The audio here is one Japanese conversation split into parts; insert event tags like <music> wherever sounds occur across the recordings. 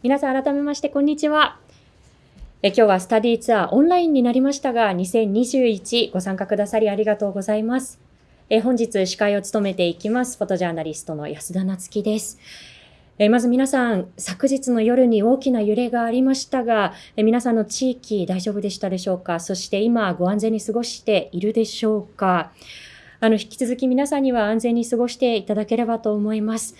皆さん改めましてこんにちは。え今日はスタディツアーオンラインになりましたが、2021ご参加くださりありがとうございます。え本日司会を務めていきます、フォトジャーナリストの安田夏樹です。えまず皆さん、昨日の夜に大きな揺れがありましたが、え皆さんの地域大丈夫でしたでしょうか？そして今ご安全に過ごしているでしょうか？あの、引き続き皆さんには安全に過ごしていただければと思います。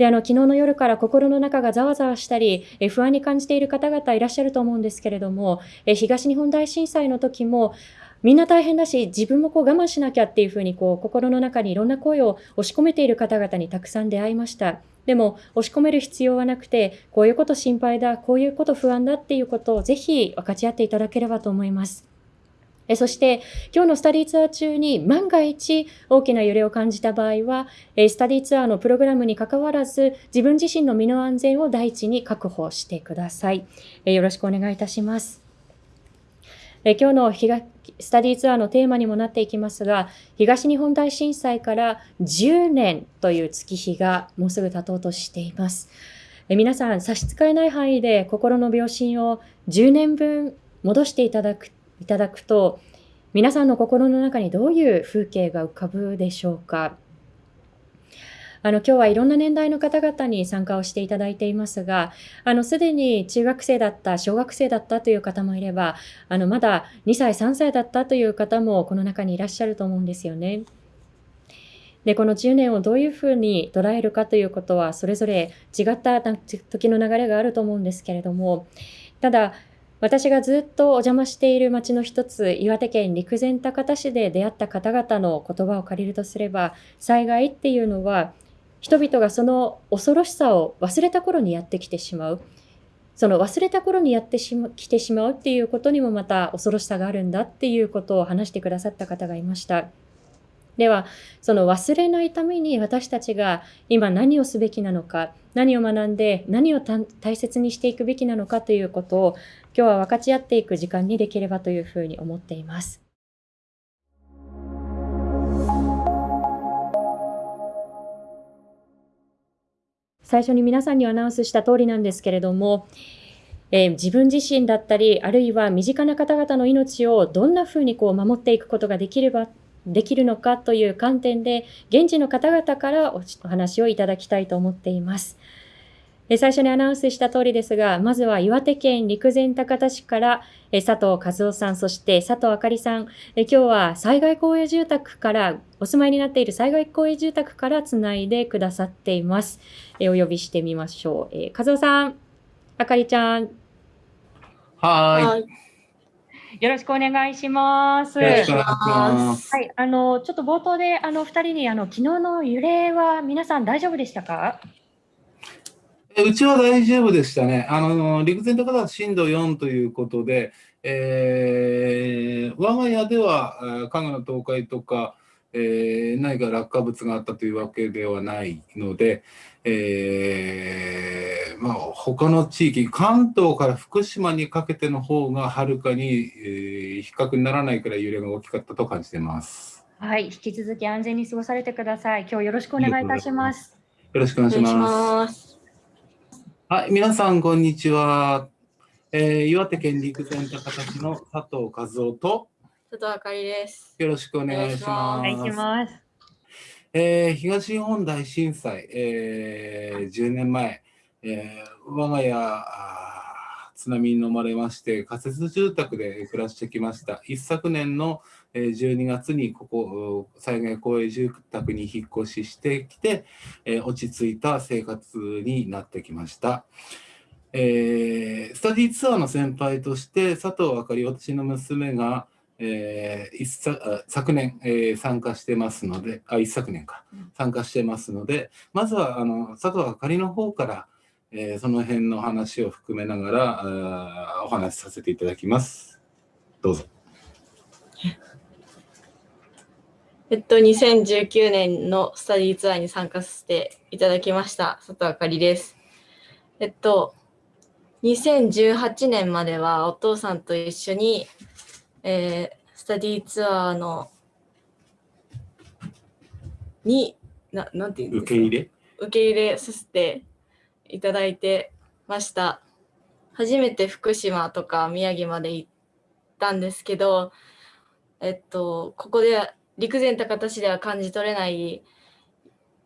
で、あの、昨日の夜から心の中がざわざわしたり、え不安に感じている方々いらっしゃると思うんですけれども、え東日本大震災の時も、みんな大変だし、自分もこう我慢しなきゃっていうふうに、こう、心の中にいろんな声を押し込めている方々にたくさん出会いました。でも、押し込める必要はなくて、こういうこと心配だ、こういうこと不安だっていうことをぜひ分かち合っていただければと思います。えそして、今日のスタディツアー中に万が一大きな揺れを感じた場合は、えスタディツアーのプログラムに関わらず、自分自身の身の安全を第一に確保してください。えよろしくお願いいたします。え今日のスタディツアーのテーマにもなっていきますが、東日本大震災から10年という月日がもうすぐ経とうとしています。え皆さん、差し支えない範囲で心の秒針を10年分戻していただくいただくと、皆さんの心の中にどういう風景が浮かぶでしょうか？あの、今日はいろんな年代の方々に参加をしていただいていますが、あの、すでに中学生だった、小学生だったという方もいれば、あの、まだ2歳、3歳だったという方もこの中にいらっしゃると思うんですよね。で、この10年をどういうふうに捉えるかということは、それぞれ違った時の流れがあると思うんですけれども、ただ、私がずっとお邪魔している町の一つ、岩手県陸前高田市で出会った方々の言葉を借りるとすれば、災害っていうのは、人々がその恐ろしさを忘れた頃にやってきてしまう。その忘れた頃にやってしま、来てしまうっていうことにもまた恐ろしさがあるんだっていうことを話してくださった方がいました。では、その忘れないために私たちが今何をすべきなのか、何を学んで何を大切にしていくべきなのかということを今日は分かち合っていく時間にできればというふうに思っています。最初に皆さんにアナウンスした通りなんですけれども、えー、自分自身だったり、あるいは身近な方々の命をどんなふうにこう守っていくことができればできるのかという観点で、現地の方々からお話をいただきたいと思っています。最初にアナウンスした通りですが、まずは岩手県陸前高田市から佐藤和夫さん、そして佐藤あかりさん、今日は災害公営住宅から、お住まいになっている災害公営住宅からつないでくださっています。お呼びしてみましょう。和夫さん、あかりちゃん。はい。よろしくお願いします。よろしくお願いします。はい、あの、ちょっと冒頭で、あの、二人に、あの、昨日の揺れは皆さん大丈夫でしたか？うちは大丈夫でしたね。あの、陸前高田震度4ということで、えー、我が家では家具の倒壊とか、えー、何か落下物があったというわけではないので、えー、まあ、他の地域、関東から福島にかけての方がはるかに、えー、比較にならないくらい揺れが大きかったと感じています。はい、引き続き安全に過ごされてください。今日よろしくお願いいたします。よろしくお願いします。はい、皆さんこんにちは。えー、岩手県陸前高田市の佐藤和夫と佐藤あかりです。よろしくお願いします。お願いします。えー、東日本大震災、えー、10年前、えー、我が家津波に飲まれまして仮設住宅で暮らしてきました一昨年の12月にここ災害公営住宅に引っ越ししてきて、えー、落ち着いた生活になってきました。えー、スタディツアーの先輩として佐藤あかり私の娘がえー、一昨昨年、えー、参加してますので、あ、一昨年か、参加してますので、まずはあの佐藤あかりの方から、えー、その辺の話を含めながらあお話しさせていただきます。どうぞ。えっと、2019年のスタディツアーに参加させていただきました、佐藤あかりです。えっと、2018年まではお父さんと一緒にえー、スタディツアーのにななんていうんですか受け入れ受け入れさせていただいてました。初めて福島とか宮城まで行ったんですけど、えっと、ここで陸前高田市では感じ取れない、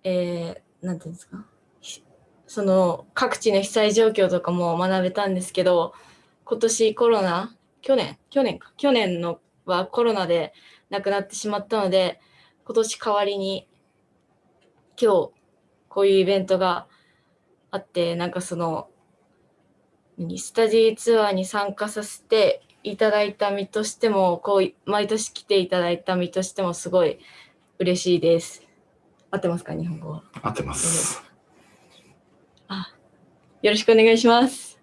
えー、なんていうんですか、その各地の被災状況とかも学べたんですけど、今年コロナ、去年、去年か、去年のはコロナで亡くなってしまったので、今年代わりに今日こういうイベントがあって、なんかその、何スタディツアーに参加させていただいた身としても、こう、毎年来ていただいた身としてもすごい嬉しいです。合ってますか、日本語は？合ってます。よろしくお願いします。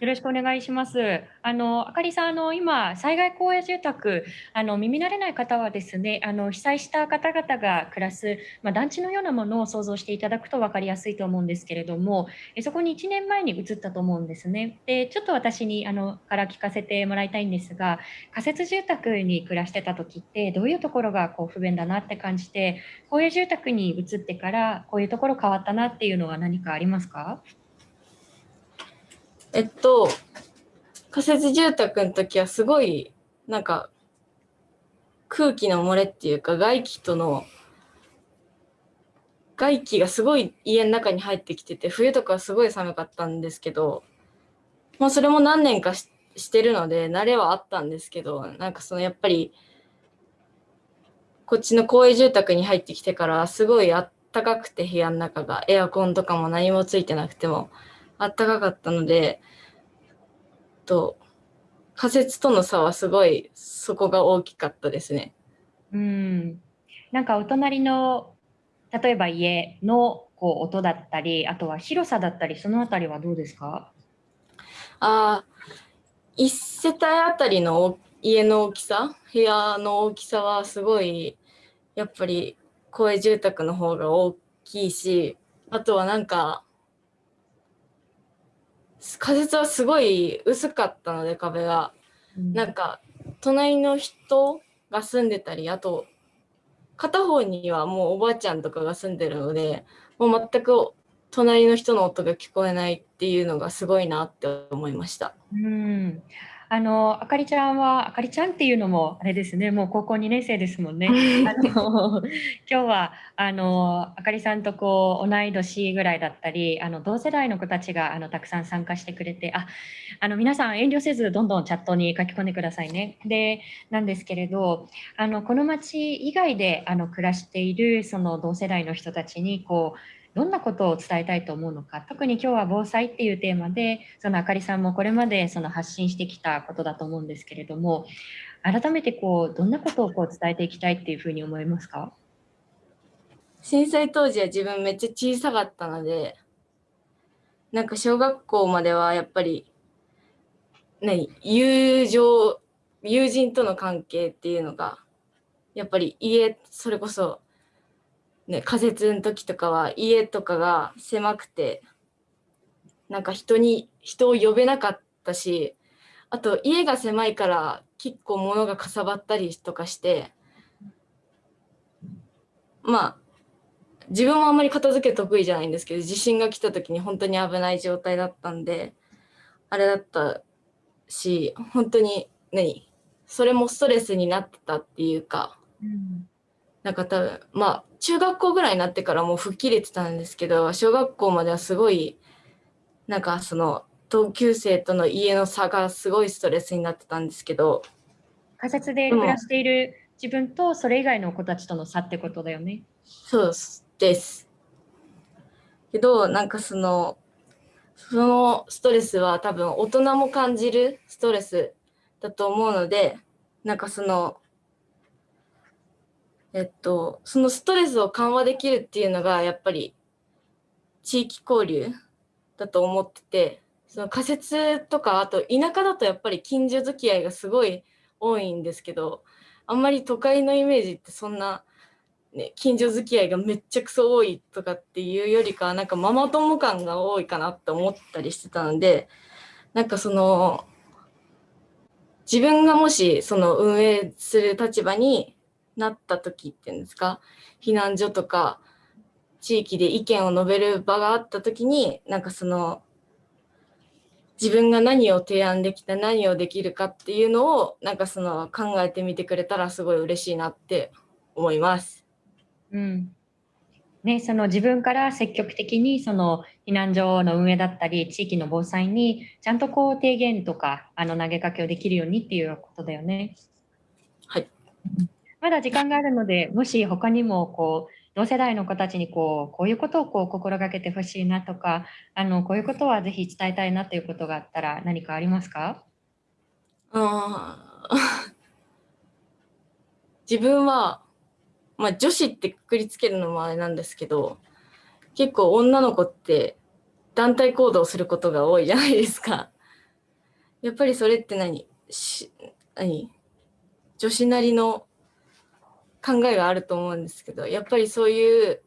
よろしくお願いします。あの、あかりさん、あの、今、災害公営住宅、あの、耳慣れない方はですね、あの、被災した方々が暮らす、まあ、団地のようなものを想像していただくと分かりやすいと思うんですけれども、えそこに1年前に移ったと思うんですね。で、ちょっと私に、あの、から聞かせてもらいたいんですが、仮設住宅に暮らしてた時って、どういうところがこう不便だなって感じて、公営住宅に移ってから、こういうところ変わったなっていうのは何かありますか？えっと、仮設住宅の時はすごい、なんか、空気の漏れっていうか、外気との、外気がすごい家の中に入ってきてて、冬とかはすごい寒かったんですけど、まあそれも何年かししてるので、慣れはあったんですけど、なんかそのやっぱり、こっちの公営住宅に入ってきてから、すごいあったかくて部屋の中が、エアコンとかも何もついてなくても、あったかかったので、と仮設との差はすごいそこが大きかったですね。うん、なんかお隣の例えば家のこう音だったり、あとは広さだったり、そのあたりはどうですか？ああ、一世帯あたりの家の大きさ、部屋の大きさはすごいやっぱり公営住宅の方が大きいし、あとはなんか仮設はすごい薄かったので壁が。うんなんか隣の人が住んでたりあと片方にはもうおばあちゃんとかが住んでるのでもう全く隣の人の音が聞こえないっていうのがすごいなって思いました。うん。あの、あかりちゃんは、あかりちゃんっていうのもあれですね、もう高校2年生ですもんね。あの、<laughs> 今日は、あの、あかりさんとこう、同い年ぐらいだったり、あの、同世代の子たちが、あの、たくさん参加してくれて、あ、あの、皆さん遠慮せず、どんどんチャットに書き込んでくださいね。で、なんですけれど、あの、この町以外で、あの、暮らしている、その同世代の人たちに、こう、どんなことを伝えたいと思うのか、特に今日は防災っていうテーマで、そのあかりさんもこれまでその発信してきたことだと思うんですけれども、改めてこう、どんなことをこう伝えていきたいっていうふうに思いますか？震災当時は自分めっちゃ小さかったのでなんか小学校まではやっぱり何？友情友人との関係っていうのがやっぱり家それこそね仮設の時とかは家とかが狭くてなんか人に人を呼べなかったしあと家が狭いから結構物がかさばったりとかしてまあ自分もあんまり片付け得意じゃないんですけど地震が来た時に本当に危ない状態だったんであれだったし本当に何それもストレスになってたっていうかうん。なんか多分まあ中学校ぐらいになってからもう吹っ切れてたんですけど小学校まではすごいなんかその同級生との家の差がすごいストレスになってたんですけど仮設で暮らしている自分とそれ以外の子たちとの差ってことだよね。そうです。けど、なんかその、そのストレスは多分大人も感じるストレスだと思うので、なんかその、えっと、そのストレスを緩和できるっていうのがやっぱり地域交流だと思ってて、その仮設とか、あと田舎だとやっぱり近所付き合いがすごい多いんですけど、あんまり都会のイメージってそんなね、近所付き合いがめっちゃくそ多いとかっていうよりかはなんかママ友感が多いかなって思ったりしてたのでなんかその自分がもしその運営する立場になった時っていうんですか？避難所とか地域で意見を述べる場があった時になんかその自分が何を提案できた何をできるかっていうのをなんかその考えてみてくれたらすごい嬉しいなって思います。うんね、その自分から積極的にその避難所の運営だったり地域の防災にちゃんとこう提言とかあの投げかけをできるようにっていうことだよね。はい。まだ時間があるのでもし他にもこう同世代の子たちにこうこういうことをこう心がけてほしいなとかあのこういうことはぜひ伝えたいなということがあったら何かありますか？あ <laughs> 自分は、まあ、女子ってくくりつけるのもあれなんですけど結構女の子って団体行動することが多いじゃないですか。やっぱりそれって何？し何？女子なりの考えがあると思うんですけどやっぱりそういう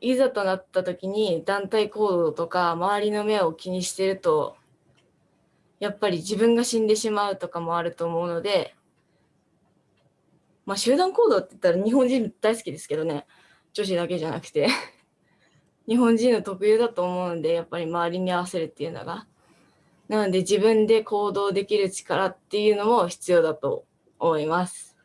いざとなった時に団体行動とか周りの目を気にしてるとやっぱり自分が死んでしまうとかもあると思うので、まあ集団行動って言ったら日本人大好きですけどね、女子だけじゃなくて、<laughs> 日本人の特有だと思うんで、やっぱり周りに合わせるっていうのが。なので自分で行動できる力っていうのも必要だと思います。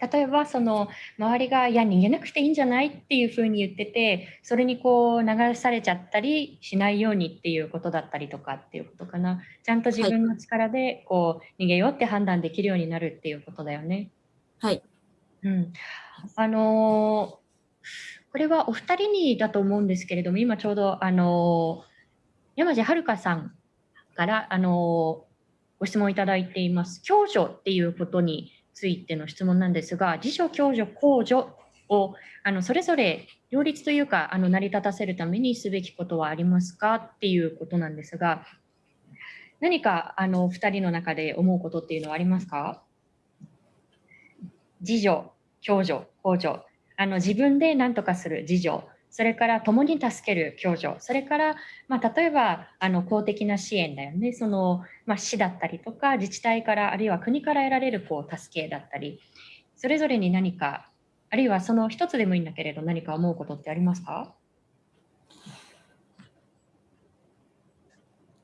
例えばその周りが「いや逃げなくていいんじゃない?」っていうふうに言っててそれにこう流されちゃったりしないようにっていうことだったりとかっていうことかなちゃんと自分の力でこう逃げようって判断できるようになるっていうことだよね。はい。うん、あのーこれはお二人にだと思うんですけれども今ちょうどあのー山地遥さんからあのーご質問いただいています共助っていうことについての質問なんですが自助共助公助をあのそれぞれ両立というかあの成り立たせるためにすべきことはありますかっていうことなんですが何かあの二人の中で思うことっていうのはありますか？自助、共助、公助、あの自分で何とかする自助、それから共に助ける共助、それから、まあ、例えばあの公的な支援だよね、その、まあ、市だったりとか自治体からあるいは国から得られるこう助けだったり、それぞれに何か、あるいはその一つでもいいんだけれど何か思うことってありますか？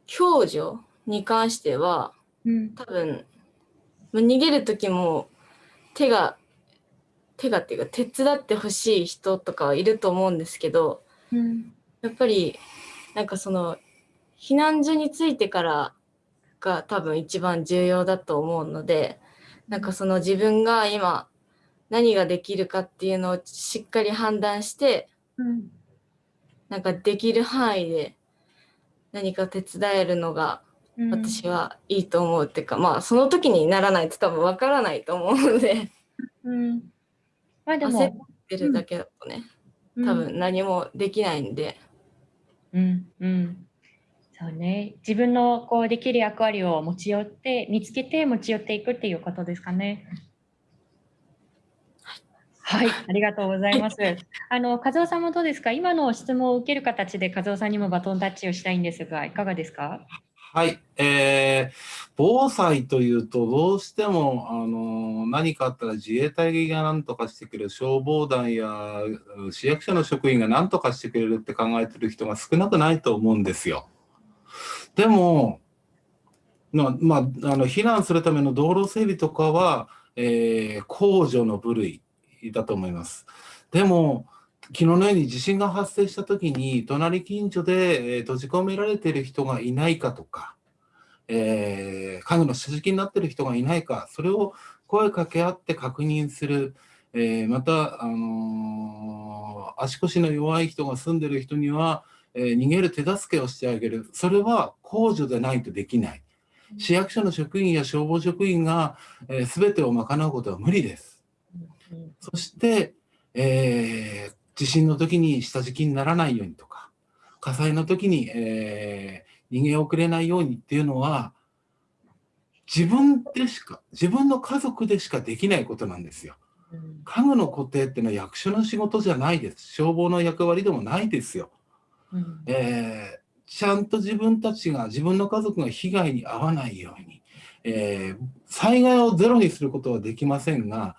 共助に関してはうん、多分まあ逃げる時も手が手がっていうか手伝ってほしい人とかはいると思うんですけどうん、やっぱりなんかその避難所についてからが多分一番重要だと思うのでなんかその自分が今何ができるかっていうのをしっかり判断してうん、なんかできる範囲で何か手伝えるのが、私はいいと思うっていうか、まあその時にならないと多分わからないと思うので。うん、まあで焦も、ってるだけだとねうん。多分何もできないんで、うんうん、そうね。自分のこうできる役割を持ち寄って、見つけて持ち寄っていくっていうことですかね。はい、ありがとうございます。あの、和夫さんもどうですか？今の質問を受ける形で和夫さんにもバトンタッチをしたいんですが、いかがですか？はい、えー、防災というと、どうしても、あの何かあったら自衛隊が何とかしてくれる、消防団や市役所の職員が何とかしてくれるって考えてる人が少なくないと思うんですよ。でも、ままあ、の避難するための道路整備とかは、えー公助の部類だと思います。でも、昨日のように地震が発生したときに、隣近所で、えー閉じ込められている人がいないかとか、えー家具の下敷きになっている人がいないか、それを声かけ合って確認する、えーまた、あのー足腰の弱い人が住んでいる人には、えー逃げる手助けをしてあげる、それは公助でないとできない。市役所の職員や消防職員が、えー、全てを賄うことは無理です。うんそして、えー地震の時に下敷きにならないようにとか、火災の時に、えー逃げ遅れないようにっていうのは、自分でしか、自分の家族でしかできないことなんですよ。うん家具の固定っていうのは役所の仕事じゃないです。消防の役割でもないですよ。うんえーちゃんと自分たちが、自分の家族が被害に遭わないように、えー災害をゼロにすることはできませんが、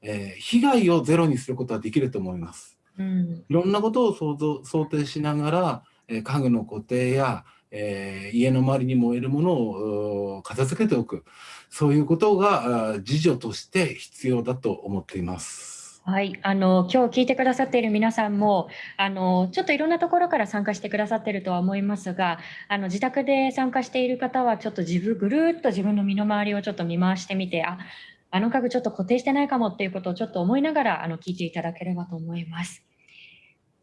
えー被害をゼロにすることはできると思います。うん。いろんなことを想像想定しながら、えー家具の固定や、えー家の周りに燃えるものを片付けておく。そういうことが自助として必要だと思っています。はい、あの今日聞いてくださっている皆さんもあのちょっといろんなところから参加してくださっているとは思いますがあの自宅で参加している方はちょっと自分ぐるーっと自分の身の回りをちょっと見回してみてああの家具ちょっと固定してないかもっていうことをちょっと思いながらあの聞いていただければと思います。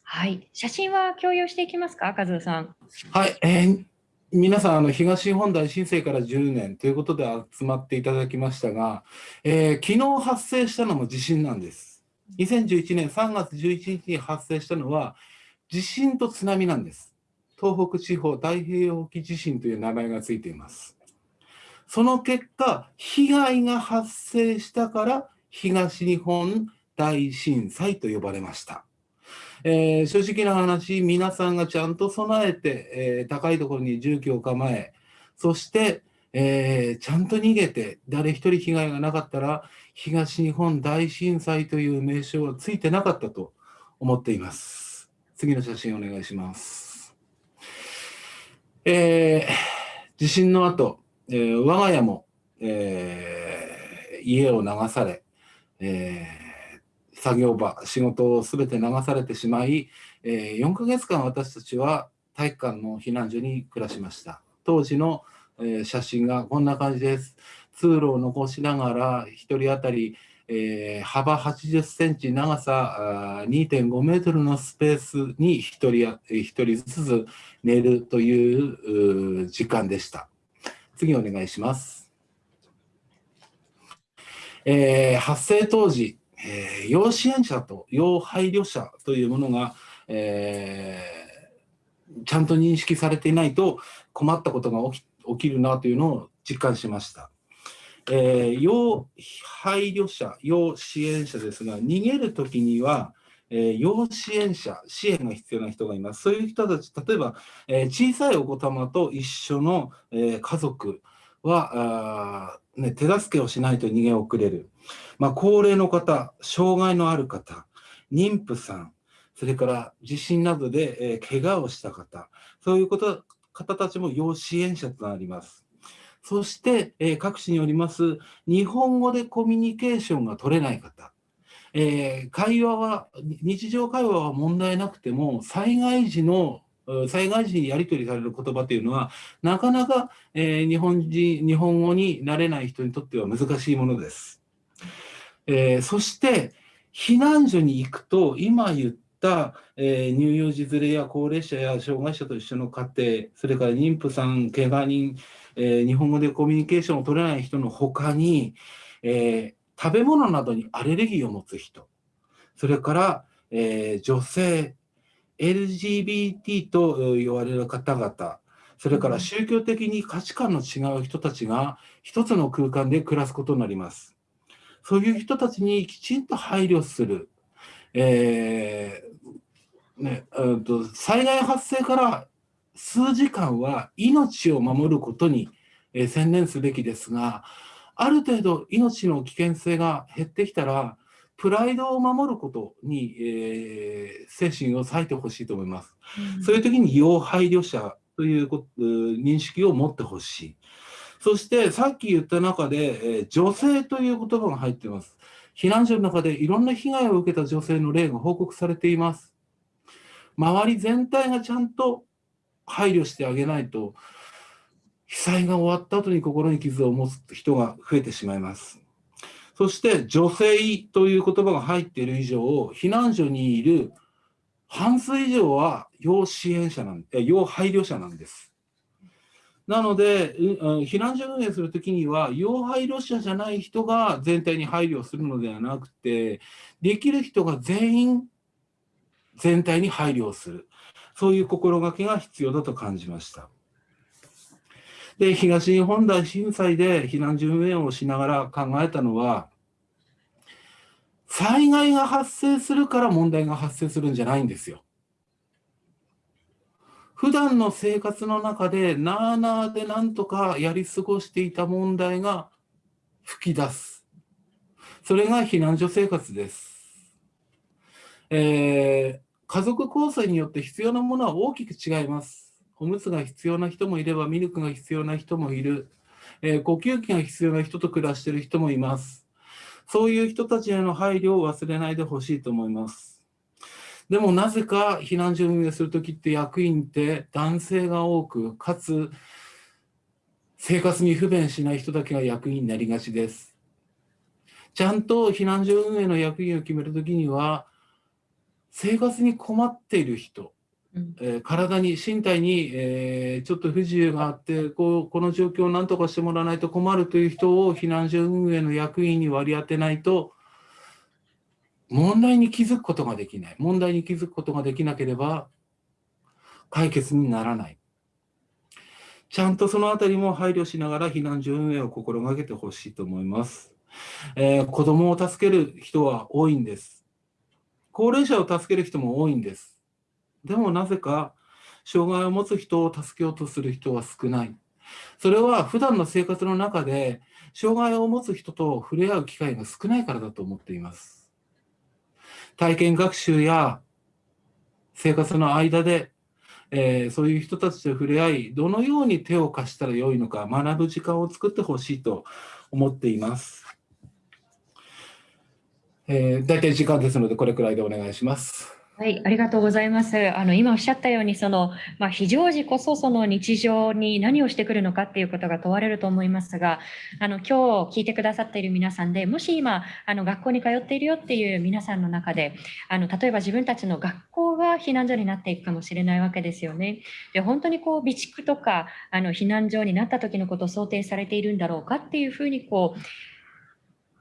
はい、写真は共有していきますか、和夫さん。はい、えー皆さんあの東日本大震災から10年ということで集まっていただきましたが、えー昨日発生したのも地震なんです。2011年3月11日に発生したのは地震と津波なんです。東北地方太平洋沖地震という名前がついています。その結果、被害が発生したから東日本大震災と呼ばれました。えー正直な話、皆さんがちゃんと備えて、えー高いところに住居を構え、そして、えーちゃんと逃げて、誰一人被害がなかったら、東日本大震災という名称はついてなかったと思っています。次の写真お願いします。えー地震の後、えー我が家も、えー家を流され、えー作業場、仕事をすべて流されてしまい、え4ヶ月間私たちは体育館の避難所に暮らしました。当時の、え写真がこんな感じです。通路を残しながら、1人当たり、えー幅80センチ、長さ2.5メートルのスペースに1人やえー一人ずつ寝るという時間でした。次お願いします。えー発生当時、えー要支援者と要配慮者というものが、えーちゃんと認識されていないと困ったことが起き起きるなというのを実感しました。えー要配慮者、要支援者ですが、逃げるときには、えー要支援者、支援が必要な人がいます。そういう人たち、例えば、えー小さいお子様と一緒の、えー家族はあ、ね、手助けをしないと逃げ遅れる。まあ、高齢の方、障害のある方、妊婦さん、それから地震などで、えー怪我をした方、そういうこと方たちも要支援者となります。そして、えー各地によります、日本語でコミュニケーションが取れない方、えー会話は、日常会話は問題なくても、災害時の、災害時にやり取りされる言葉というのは、なかなか、えー日本人、日本語になれない人にとっては難しいものです。えーそして、避難所に行くと、今言った、えー乳幼児連れや高齢者や障害者と一緒の家庭、それから妊婦さん、怪我人、えー日本語でコミュニケーションを取れない人のほかに、えー食べ物などにアレルギーを持つ人、それから、えー女性、LGBT とえー言われる方々、それから宗教的に価値観の違う人たちが一つの空間で暮らすことになります。そういう人たちにきちんと配慮する。えーね、うんと災害発生から数時間は命を守ることに、えー専念すべきですが、ある程度命の危険性が減ってきたら、プライドを守ることに、えー精神を割いてほしいと思います。そういう時に要配慮者ということ認識を持ってほしい。そしてさっき言った中で、えー女性という言葉が入っています。避難所の中でいろんな被害を受けた女性の例が報告されています。周り全体がちゃんと配慮してあげないと、被災が終わった後に心に傷を持つ人が増えてしまいます。そして女性という言葉が入っている以上、避難所にいる半数以上は要支援者なん、え要配慮者なんです。なので、避難所運営するときには、要配慮者じゃない人が全体に配慮するのではなくて、できる人が全員全体に配慮をする。そういう心がけが必要だと感じました。で、東日本大震災で避難所運営をしながら考えたのは、災害が発生するから問題が発生するんじゃないんですよ。普段の生活の中でなあなあでなんとかやり過ごしていた問題が吹き出す。それが避難所生活です。えー、家族構成によって必要なものは大きく違います。おむつが必要な人もいれば、ミルクが必要な人もいる。えー、呼吸器が必要な人と暮らしている人もいます。そういう人たちへの配慮を忘れないでほしいと思います。でもなぜか避難所運営するときって役員って男性が多く、かつ生活に不便しない人だけが役員になりがちです。ちゃんと避難所運営の役員を決めるときには、生活に困っている人、え、体に身体に、えー、ちょっと不自由があってこうこの状況を何とかしてもらわないと困るという人を避難所運営の役員に割り当てないと問題に気づくことができない。問題に気づくことができなければ解決にならない。ちゃんとそのあたりも配慮しながら避難所運営を心がけてほしいと思います、えー、子どもを助ける人は多いんです。高齢者を助ける人も多いんです。でもなぜか障害を持つ人を助けようとする人は少ない。それは普段の生活の中で障害を持つ人と触れ合う機会が少ないからだと思っています。体験学習や生活の間で、えー、そういう人たちと触れ合い、どのように手を貸したらよいのか学ぶ時間を作ってほしいと思っています。えー、大体時間ですので、これくらいでお願いします。はい、ありがとうございます。あの今おっしゃったようにそのまあ、非常時こそその日常に何をしてくるのかっていうことが問われると思いますが、あの今日聞いてくださっている皆さんで、もし今あの学校に通っているよっていう皆さんの中で、あの例えば自分たちの学校が避難所になっていくかもしれないわけですよね。で本当にこう備蓄とかあの避難所になった時のことを想定されているんだろうかっていうふうにこう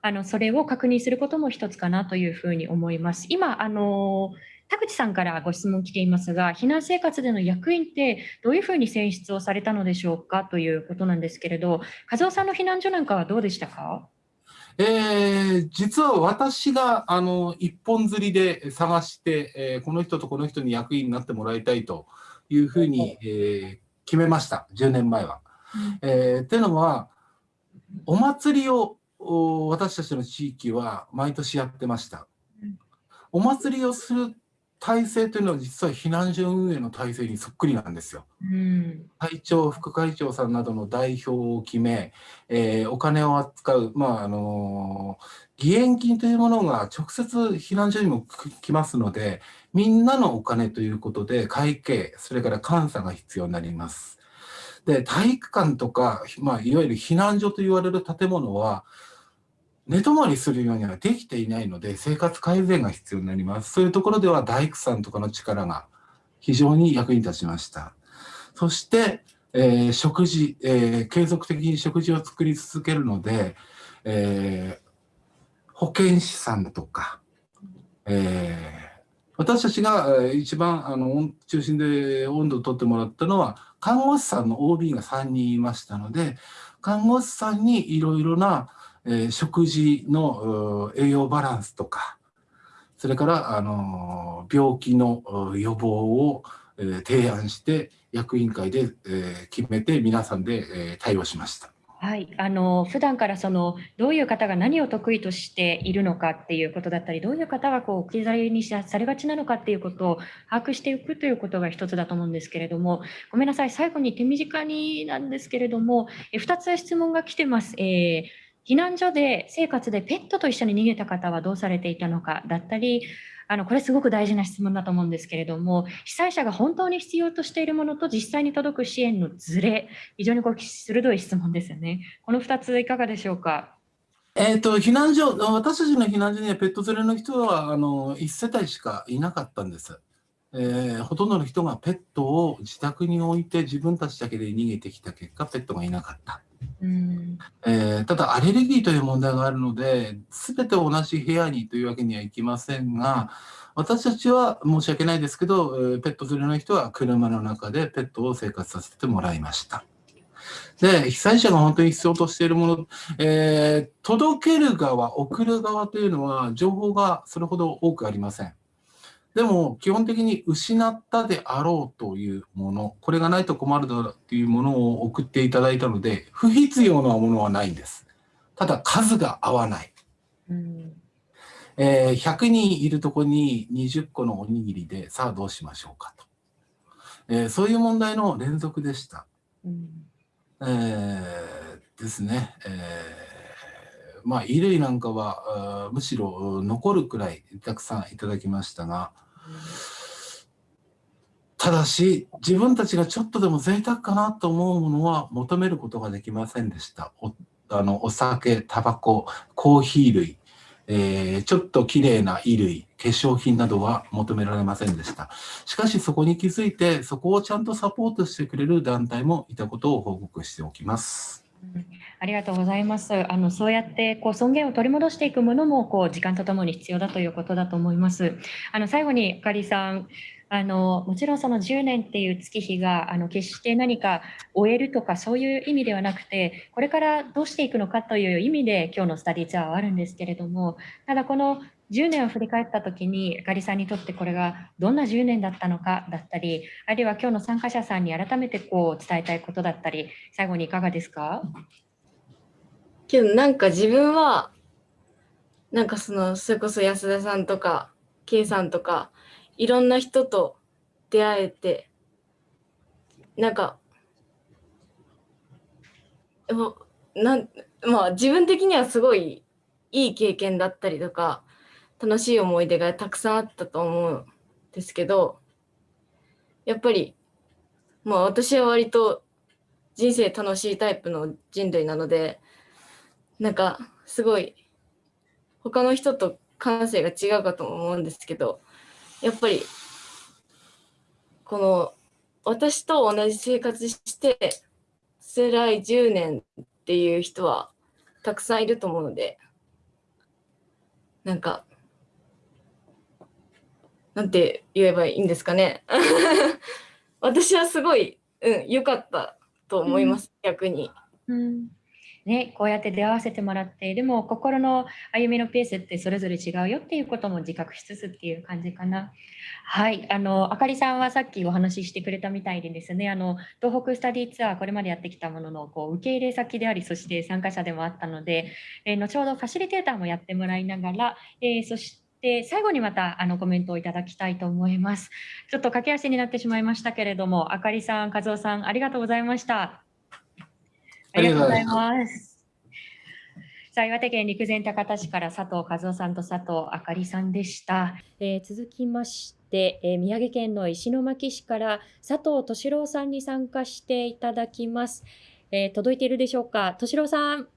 あのそれを確認することも一つかなというふうに思います。今あの田口さんからご質問来ていますが、避難生活での役員ってどういうふうに選出をされたのでしょうかということなんですけれど、和夫さんの避難所なんかはどうでしたか？えー、実は私があの一本釣りで探して、えー、この人とこの人に役員になってもらいたいというふうに、えー、決めました、10年前は。うん、えー、っていうのは、お祭りを私たちの地域は毎年やってました。お祭りをする体制というのは実は避難所運営の体制にそっくりなんですよ。うん、会長、副会長さんなどの代表を決め、えー、お金を扱う、まああのー、義援金というものが直接避難所にも来ますので、みんなのお金ということで会計、それから監査が必要になります。で、体育館とか、まあ、いわゆる避難所と言われる建物は、寝泊まりするようにはできていないので、生活改善が必要になります。そういうところでは大工さんとかの力が非常に役に立ちました。そして、えー、食事、えー、継続的に食事を作り続けるので、えー、保健師さんとか、え私たちが一番あの中心で温度をとってもらったのは、看護師さんの OB が3人いましたので、看護師さんにいろいろなえ食事の栄養バランスとか、それからあの病気の予防を、え提案して役員会で、え決めて皆さんで、え対応しました。はい、あの普段からそのどういう方が何を得意としているのかっていうことだったり、どういう方がこう置き去りにされがちなのかっていうことを把握していくということが一つだと思うんですけれども、ごめんなさい、最後に手短になんですけれども、え2つ質問が来てます。えー避難所で生活でペットと一緒に逃げた方はどうされていたのかだったり、あのこれすごく大事な質問だと思うんですけれども、被災者が本当に必要としているものと実際に届く支援のズレ、非常にこう鋭い質問ですよね。この2ついかがでしょうか？えーと、避難所、私たちの避難所にはペット連れの人はあの1世帯しかいなかったんです。えー、ほとんどの人がペットを自宅に置いて自分たちだけで逃げてきた結果、ペットがいなかった。うんえー、ただアレルギーという問題があるので全て同じ部屋にというわけにはいきませんが私たちは申し訳ないですけどペット連れの人は車の中でペットを生活させてもらいました。で、被災者が本当に必要としているもの、えー、届ける側、送る側というのは情報がそれほど多くありません。でも基本的に失ったであろうというもの、これがないと困るだろうというものを送っていただいたので、不必要なものはないんです。ただ数が合わない。うんえー100人いるとこに20個のおにぎりで、さあどうしましょうかと。えーそういう問題の連続でした。うんえーですね。えーまあ、衣類なんかは、むしろ残るくらいたくさんいただきましたが、ただし、自分たちがちょっとでも贅沢かなと思うものは求めることができませんでした。おあのお酒、タバコ、コーヒー類、えーちょっと綺麗な衣類、化粧品などは求められませんでした。しかしそこに気づいて、そこをちゃんとサポートしてくれる団体もいたことを報告しておきます。ありがとうございます。あのそうやってこう尊厳を取り戻していくものもこう時間とともに必要だということだと思います。あの最後にあかりさん、あのもちろんその10年っていう月日があの決して何か終えるとかそういう意味ではなくて、これからどうしていくのかという意味で今日のスタディツアーはあるんですけれども、ただこの10年を振り返った時にあかりさんにとってこれがどんな10年だったのかだったり、あるいは今日の参加者さんに改めてこう伝えたいことだったり、最後にいかがですか？けどなんか自分はなんかそのそれこそ安田さんとか K さんとかいろんな人と出会えてなんかなんまあ自分的にはすごいいい経験だったりとか楽しい思い出がたくさんあったと思うんですけどやっぱりまあ私は割と人生楽しいタイプの人類なのでなんかすごい他の人と感性が違うかと思うんですけどやっぱりこの私と同じ生活して辛い10年っていう人はたくさんいると思うのでなんかなんて言えばいいんですかね <laughs> 私はすごい、うん、良かったと思います、逆に。うんね、こうやって出会わせてもらってでも心の歩みのペースってそれぞれ違うよっていうことも自覚しつつっていう感じかな。はい、あのあかりさんはさっきお話ししてくれたみたいでですねあの東北スタディツアーこれまでやってきたもののこう受け入れ先でありそして参加者でもあったので、えー後ほどファシリテーターもやってもらいながら、えーそして最後にまたあのコメントをいただきたいと思います。ちょっと駆け足になってしまいましたけれどもあかりさん、和夫さんありがとうございました。ありがとうございます。さあ、岩手県陸前高田市から佐藤和夫さんと佐藤あかりさんでした。えー続きまして、えー宮城県の石巻市から佐藤敏郎さんに参加していただきます。えー届いているでしょうか？敏郎さん、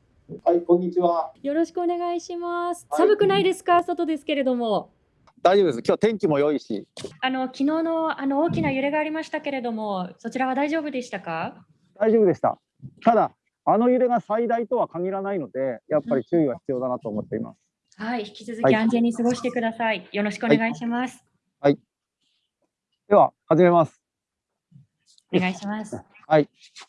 はい、こんにちは。よろしくお願いします。はい寒くないですか、外ですけれども。大丈夫です。今日天気も良いし、あの昨日のあの大きな揺れがありましたけれども、そちらは大丈夫でしたか？大丈夫でした。ただ、あの揺れが最大とは限らないので、やっぱり注意は必要だなと思っています。はい、引き続はいき安全に過ごしてください。よろしくお願いします。では、始めます。お願いします。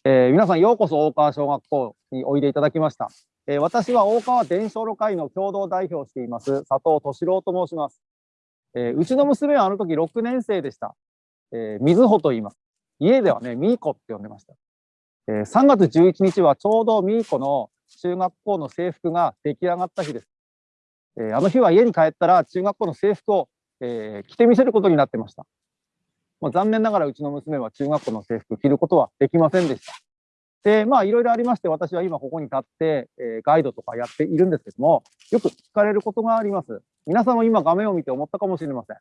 えー皆さん、ようこそ大川小学校においでいただきました。えー私は大川伝承路会の共同代表をしています、佐藤敏郎と申します。えーうちの娘はあの時6年生でした。えー、水穂と言います。家ではね、ミーコって呼んでました。えー3月11日はちょうどミーコの中学校の制服が出来上がった日です。えーあの日は家に帰ったら中学校の制服を、えー着てみせることになってました。もう残念ながらうちの娘は中学校の制服着ることはできませんでした。で、まあいろいろありまして、私は今ここに立って、えーガイドとかやっているんですけども、よく聞かれることがあります。皆さんも今画面を見て思ったかもしれません。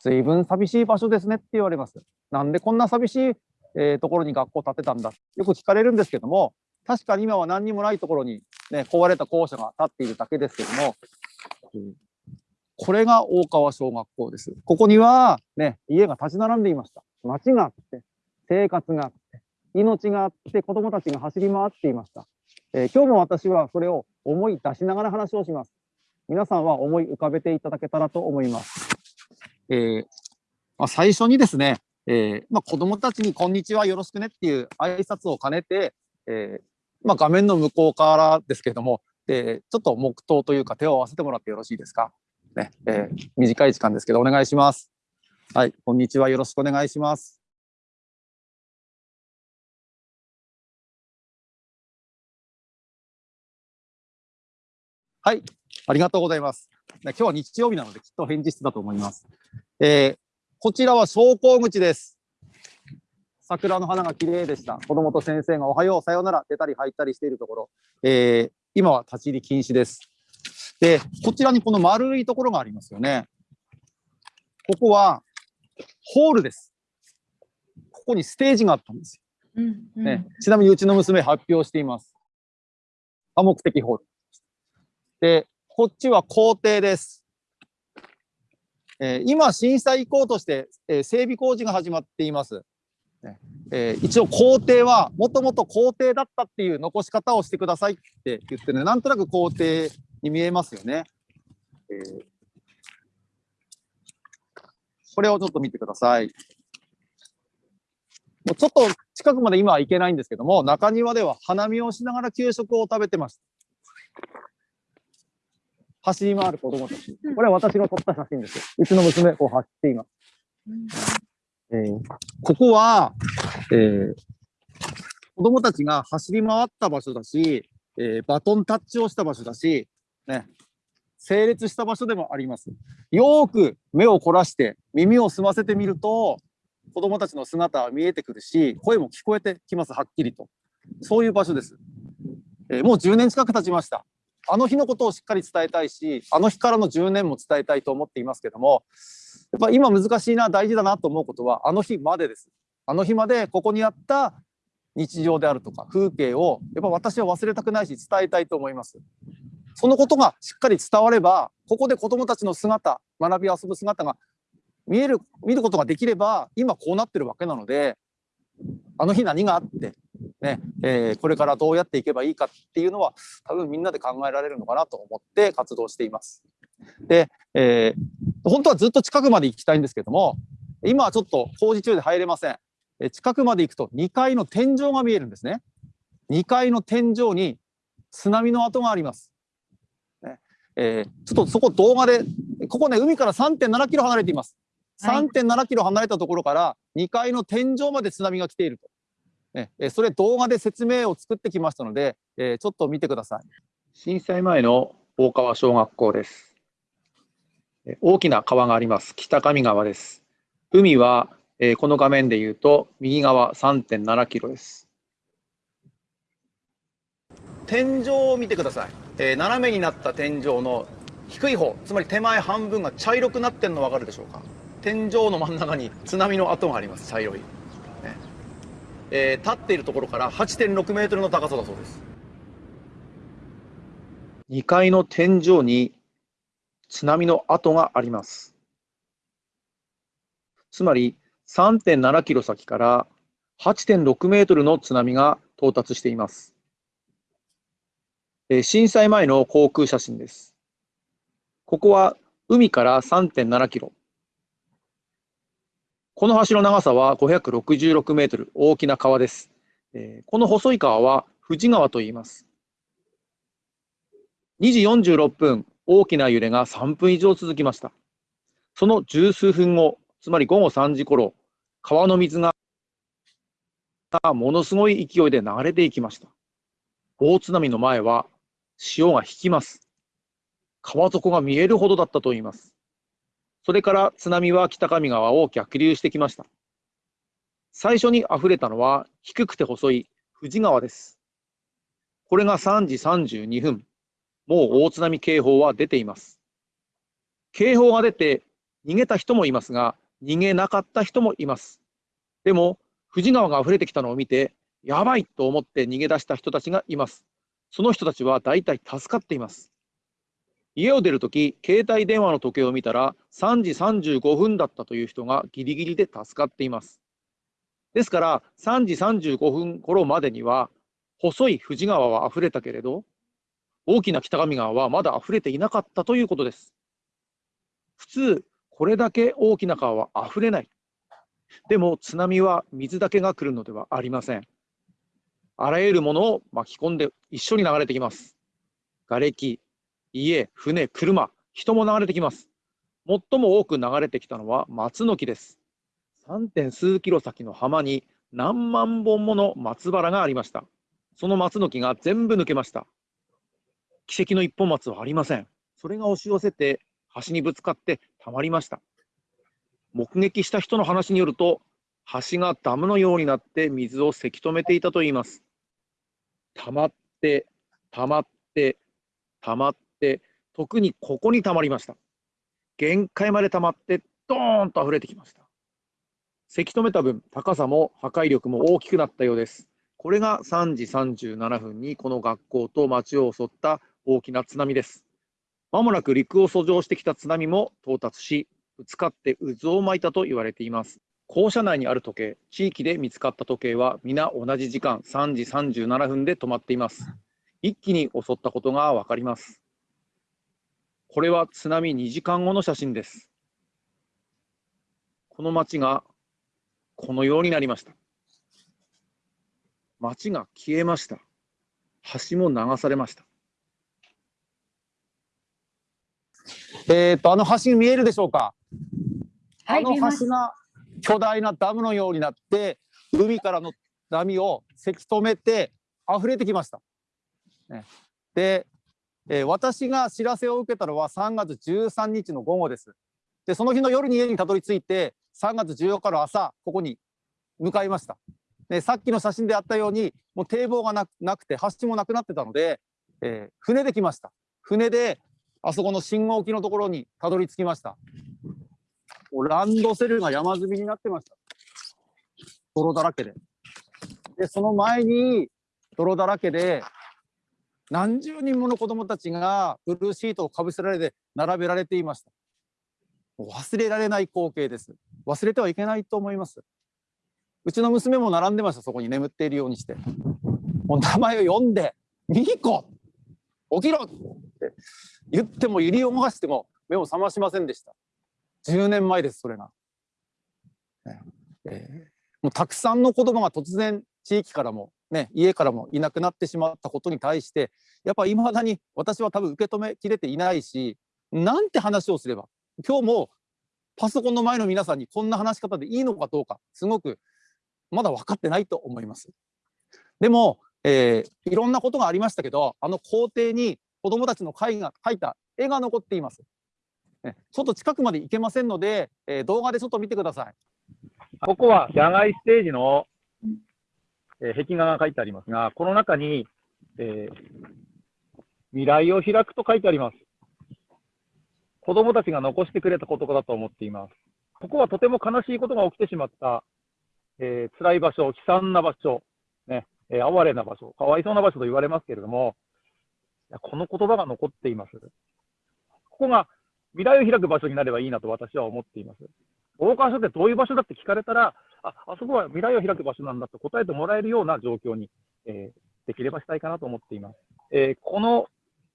随分寂しい場所ですねって言われます。なんでこんな寂しい、えーところに学校建てたんだよく聞かれるんですけども、確かに今は何にもないところに、ね、壊れた校舎が建っているだけですけども、これが大川小学校です。ここには、ね、家が立ち並んでいました。町があって、生活があって、命があって、子供たちが走り回っていました。えー今日も私はそれを思い出しながら話をします。皆さんは思い浮かべていただけたらと思います。えーまあ、最初にですね、えーまあ、子供たちにこんにちはよろしくねっていう挨拶を兼ねて、えーまあ、画面の向こうからですけれども、えーちょっと黙祷というか手を合わせてもらってよろしいですか？ね、えー短い時間ですけどお願いします。はい、こんにちは。よろしくお願いします。はい、ありがとうございます。今日は日曜日なのできっと返事室だと思います。えーこちらは昇降口です。桜の花が綺麗でした。子供と先生がおはよう、さようなら、出たり入ったりしているところ、えー今は立ち入り禁止です。で、こちらにこの丸いところがありますよね。ここはホールです。ここにステージがあったんですよ。うんうんね、ちなみにうちの娘発表しています。多目的ホール。で、こっちは校庭です。えー今、震災以降として、えー整備工事が始まっています。えー一応、校庭はもともと校庭だったっていう残し方をしてくださいって言ってね、なんとなく校庭に見えますよね。えーこれをちょっと見てください。もうちょっと近くまで今は行けないんですけども、中庭では花見をしながら給食を食べてました。走り回る子供たち。これは私が撮った写真ですよ。うちの娘、こう走っています。えーここは、えー子供たちが走り回った場所だし、えーバトンタッチをした場所だし、ね、整列した場所でもあります。よーく目を凝らして耳を澄ませてみると、子供たちの姿は見えてくるし、声も聞こえてきます、はっきりと。そういう場所です。えーもう10年近く経ちました。あの日のことをしっかり伝えたいし、あの日からの10年も伝えたいと思っていますけども、やっぱ今難しいな、大事だなと思うことは、あの日までです。あの日までここにあった日常であるとか風景を、やっぱ私は忘れたくないし伝えたいと思います。そのことがしっかり伝われば、ここで子供たちの姿、学び遊ぶ姿が見える、見ることができれば、今こうなってるわけなので、あの日何があって、ね、えーこれからどうやっていけばいいかっていうのは、多分みんなで考えられるのかなと思って活動しています。で、えー本当はずっと近くまで行きたいんですけども、今はちょっと工事中で入れません。えー近くまで行くと2階の天井が見えるんですね。2階の天井に津波の跡があります。ねえーちょっとそこ動画で、ここね、海から3.7キロ離れています。はい3.7キロ離れたところから2階の天井まで津波が来ていると。ね、えーそれ動画で説明を作ってきましたので、えーちょっと見てください。震災前の大川小学校です。え大きな川があります。北上川です。海は、えーこの画面で言うと右側3.7キロです。天井を見てください、えー斜めになった天井の低い方つまり手前半分が茶色くなってるの分かるでしょうか天井の真ん中に津波の跡があります茶色い、ねえー立っているところから8.6メートルの高さだそうです2階の天井に津波の跡があります。つまり3.7キロ先から8.6メートルの津波が到達しています。えー震災前の航空写真です。ここは海から3.7キロ。この橋の長さは566メートル、大きな川です。えーこの細い川は富士川と言います。2時46分、大きな揺れが3分以上続きました。その十数分後、つまり午後3時頃、川の水がものすごい勢いで流れていきました。大津波の前は潮が引きます。川底が見えるほどだったといいます。それから津波は北上川を逆流してきました。最初に溢れたのは低くて細い富士川です。これが3時32分。もう大津波警報は出ています。警報が出て逃げた人もいますが、逃げなかった人もいます。でも、富士川が溢れてきたのを見て、やばいと思って逃げ出した人たちがいます。その人たちは大体助かっています。家を出るとき、携帯電話の時計を見たら3時35分だったという人がギリギリで助かっています。ですから、3時35分頃までには、細い富士川は溢れたけれど、大きな北上川はまだ溢れていなかったということです。普通、これだけ大きな川は溢れない。でも津波は水だけが来るのではありません。あらゆるものを巻き込んで一緒に流れてきます。瓦礫、家、船、車、人も流れてきます。最も多く流れてきたのは松の木です。3. 点数キロ先の浜に何万本もの松原がありました。その松の木が全部抜けました。奇跡の一本松はありません。それが押し寄せて橋にぶつかってたまりました。目撃した人の話によると、橋がダムのようになって水をせき止めていたといいます。溜まって、溜まって、溜まって、特にここに溜まりました。限界まで溜まって、ドーンと溢れてきました。せき止めた分、高さも破壊力も大きくなったようです。これが3時37分にこの学校と町を襲った大きな津波です。まもなく陸を遡上してきた津波も到達し、ぶつかって渦を巻いたと言われています。校舎内にある時計、地域で見つかった時計は皆同じ時間3時37分で止まっています。一気に襲ったことがわかります。これは津波2時間後の写真です。この町がこのようになりました。町が消えました。橋も流されました。えっと、あの橋見えるでしょうか？はい、あの橋が巨大なダムのようになって、海からの波をせき止めて溢れてきました。ね、で、えー私が知らせを受けたのは3月13日の午後です。で、その日の夜に家にたどり着いて、3月14日の朝、ここに向かいました。で、さっきの写真であったように、もう堤防がなくなくて、橋もなくなってたので、えー船で来ました。船で、あそこの信号機のところにたどり着きました。もうランドセルが山積みになってました。泥だらけで。で、その前に泥だらけで、何十人もの子供たちがブルーシートをかぶせられて並べられていました。忘れられない光景です。忘れてはいけないと思います。うちの娘も並んでました、そこに眠っているようにして。もう名前を呼んで、ミヒコ起きろって言っても、入りを逃しても目を覚ましませんでした。10年前です、それが。えーもうたくさんの子供が突然地域からも、ね、家からもいなくなってしまったことに対して、やっぱり未だに私は多分受け止めきれていないし、なんて話をすれば、今日もパソコンの前の皆さんにこんな話し方でいいのかどうか、すごくまだ分かってないと思います。でも、えーいろんなことがありましたけど、あの校庭に子供たちの絵が描いた絵が残っています。ちょっと近くまで行けませんので、えー動画でちょっと見てください。ここは野外ステージの、えー壁画が書いてありますが、この中に、えー未来を開くと書いてあります。子供たちが残してくれたことだと思っています。ここはとても悲しいことが起きてしまった、えー辛い場所、悲惨な場所、ね、えー哀れな場所、かわいそうな場所と言われますけれども、いやこの言葉が残っています。ここが未来を開く場所になればいいなと私は思っています。大川署ってどういう場所だって聞かれたら、あ、あそこは未来を開く場所なんだと答えてもらえるような状況に、えーできればしたいかなと思っています。えーこの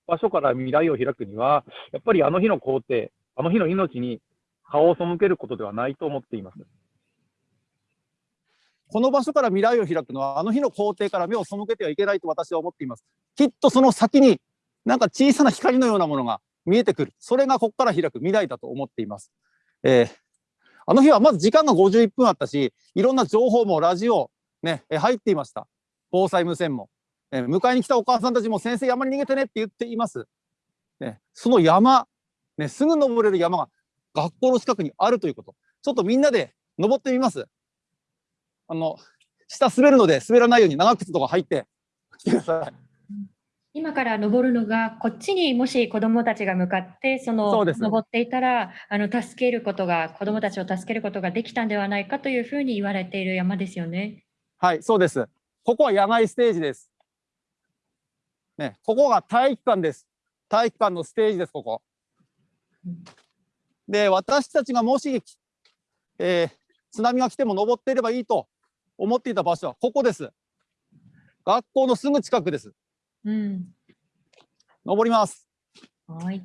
場所から未来を開くには、やっぱりあの日の工程、あの日の命に顔を背けることではないと思っています。この場所から未来を開くのは、あの日の工程から目を背けてはいけないと私は思っています。きっとその先に、なんか小さな光のようなものが見えてくる。それがここから開く未来だと思っています。えーあの日はまず時間が51分あったし、いろんな情報もラジオ、ね、入っていました。防災無線も。え迎えに来たお母さんたちも先生山に逃げてねって言っています。ね、その山、ね、すぐ登れる山が学校の近くにあるということ。ちょっとみんなで登ってみます。あの、下滑るので滑らないように長靴とか履いて来てください。今から登るのが、こっちにもし子どもたちが向かって、そそのうです登っていたら、あの助けることが、子どもたちを助けることができたんではないかというふうに言われている山ですよね。はい、そうです。ここは野外ステージです。ね、ここが体育館です。体育館のステージです、ここうん。で、私たちがもし、えー津波が来ても登っていればいいと思っていた場所はここです。学校のすぐ近くです。うん。登ります。はい。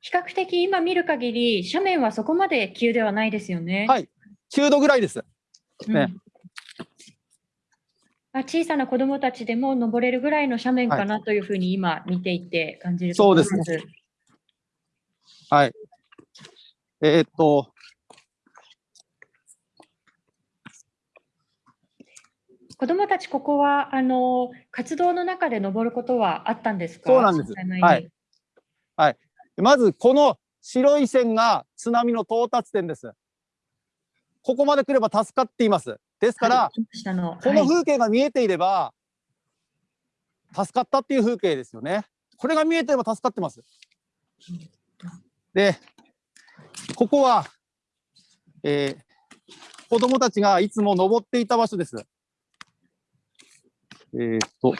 比較的今見る限り、斜面はそこまで急ではないですよね。はい9度ぐらいです。うんねあ小さな子どもたちでも登れるぐらいの斜面かなというふうに今見ていて感じるところそうですはい。えーっと、子どもたち、ここはあの活動の中で登ることはあったんですか？そうなんです震災前にはいまずこの白い線が津波の到達点です。ここまで来れば助かっています。ですから、はい下のこのはい風景が見えていれば、助かったっていう風景ですよね。これが見えてれば助かってます。で、ここは、えー子供たちがいつも登っていた場所です。えーっと、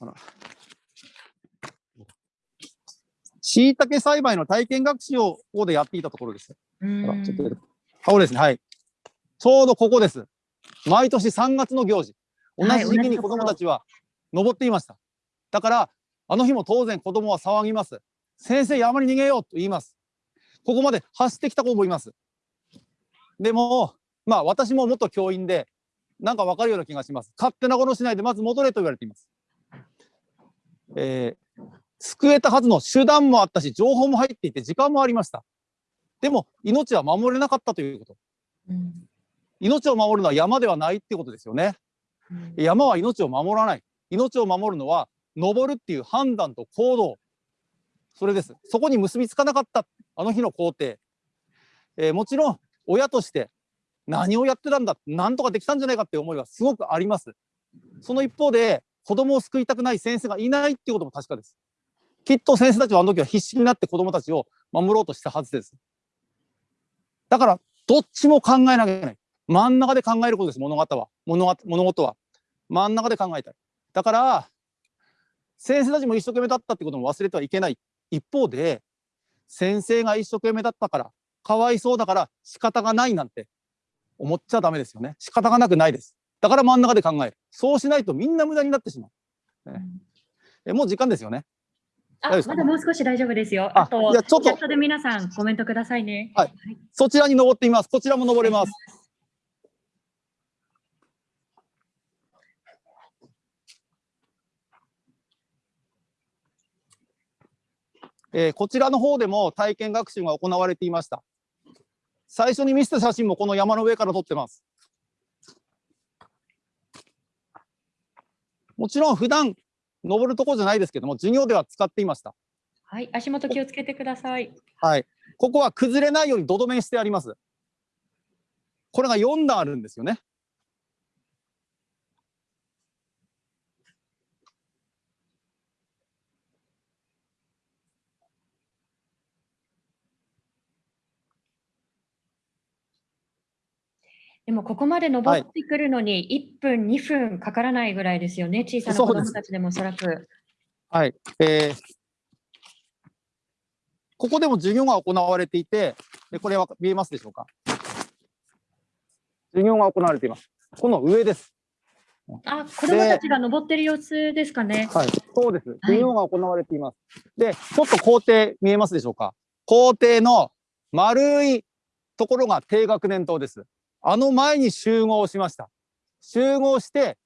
あら。椎茸栽培の体験学習をここでやっていたところです。うあらんちょっと、あ、これですね。はい。ちょうどここです。毎年3月の行事。同はいじ時期に子供たちは登っていました。だから、あの日も当然子供は騒ぎます。先生、山に逃げようと言います。ここまで走ってきた子もいます。でも、まあ私も元教員で、なんかわかるような気がします。勝手なことしないで、まず戻れと言われています。えー救えたはずの手段もあったし、情報も入っていて、時間もありました。でも、命は守れなかったということ。うん命を守るのは山ではないってことですよね。うん山は命を守らない。命を守るのは、登るっていう判断と行動。それです。そこに結びつかなかった、あの日の工程。えーもちろん、親として何をやってたんだ、なんとかできたんじゃないかって思いはすごくあります。その一方で、子供を救いたくない先生がいないっていうことも確かです。きっと先生たちはあの時は必死になって子供たちを守ろうとしたはずです。だから、どっちも考えなきゃいけない。真ん中で考えることです、物事は。物物事は。真ん中で考えたい。だから、先生たちも一生懸命だったってことも忘れてはいけない。一方で、先生が一生懸命だったから、かわいそうだから仕方がないなんて思っちゃダメですよね。仕方がなくないです。だから真ん中で考える。そうしないとみんな無駄になってしまう。ねえもう時間ですよね。あまだもう少し大丈夫ですよ。ああと、いやちょっとチャットで皆さんコメントくださいね。はいそちらに登ってみます。こちらも登れます。えーこちらの方でも体験学習が行われていました。最初に見せた写真もこの山の上から撮ってます。もちろん普段登るところじゃないですけども、授業では使っていました。はい、足元気をつけてください。はい。ここは崩れないように土留めしてあります。これが4段あるんですよね。でもここまで登ってくるのに1分、2分かからないぐらいですよね。小さな子そうです供たちでもおそらく。はい。えーここでも授業が行われていて、でこれは見えますでしょうか？授業が行われています。この上です。あ、子供たちが登ってる様子ですかね。はい。そうです。授業が行われています。で、ちょっと校庭見えますでしょうか？校庭の丸いところが低学年棟です。あの前に集合しました。集合して、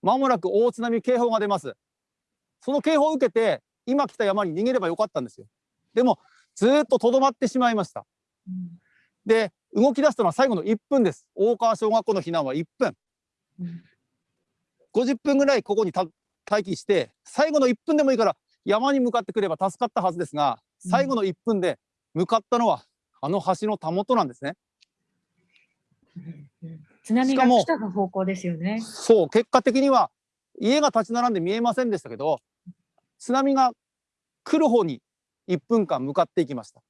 まもなく大津波警報が出ます。その警報を受けて、今来た山に逃げればよかったんですよ。でも、ずーっととどまってしまいました。うんで、動き出したのは最後の1分です。大川小学校の避難は1分。うん50分ぐらいここにた待機して、最後の1分でもいいから山に向かってくれば助かったはずですが、最後の1分で向かったのは、あの橋のたもとなんですね。津波が来た方向ですよね。そう、結果的には家が立ち並んで見えませんでしたけど、津波が来る方に1分間向かっていきました。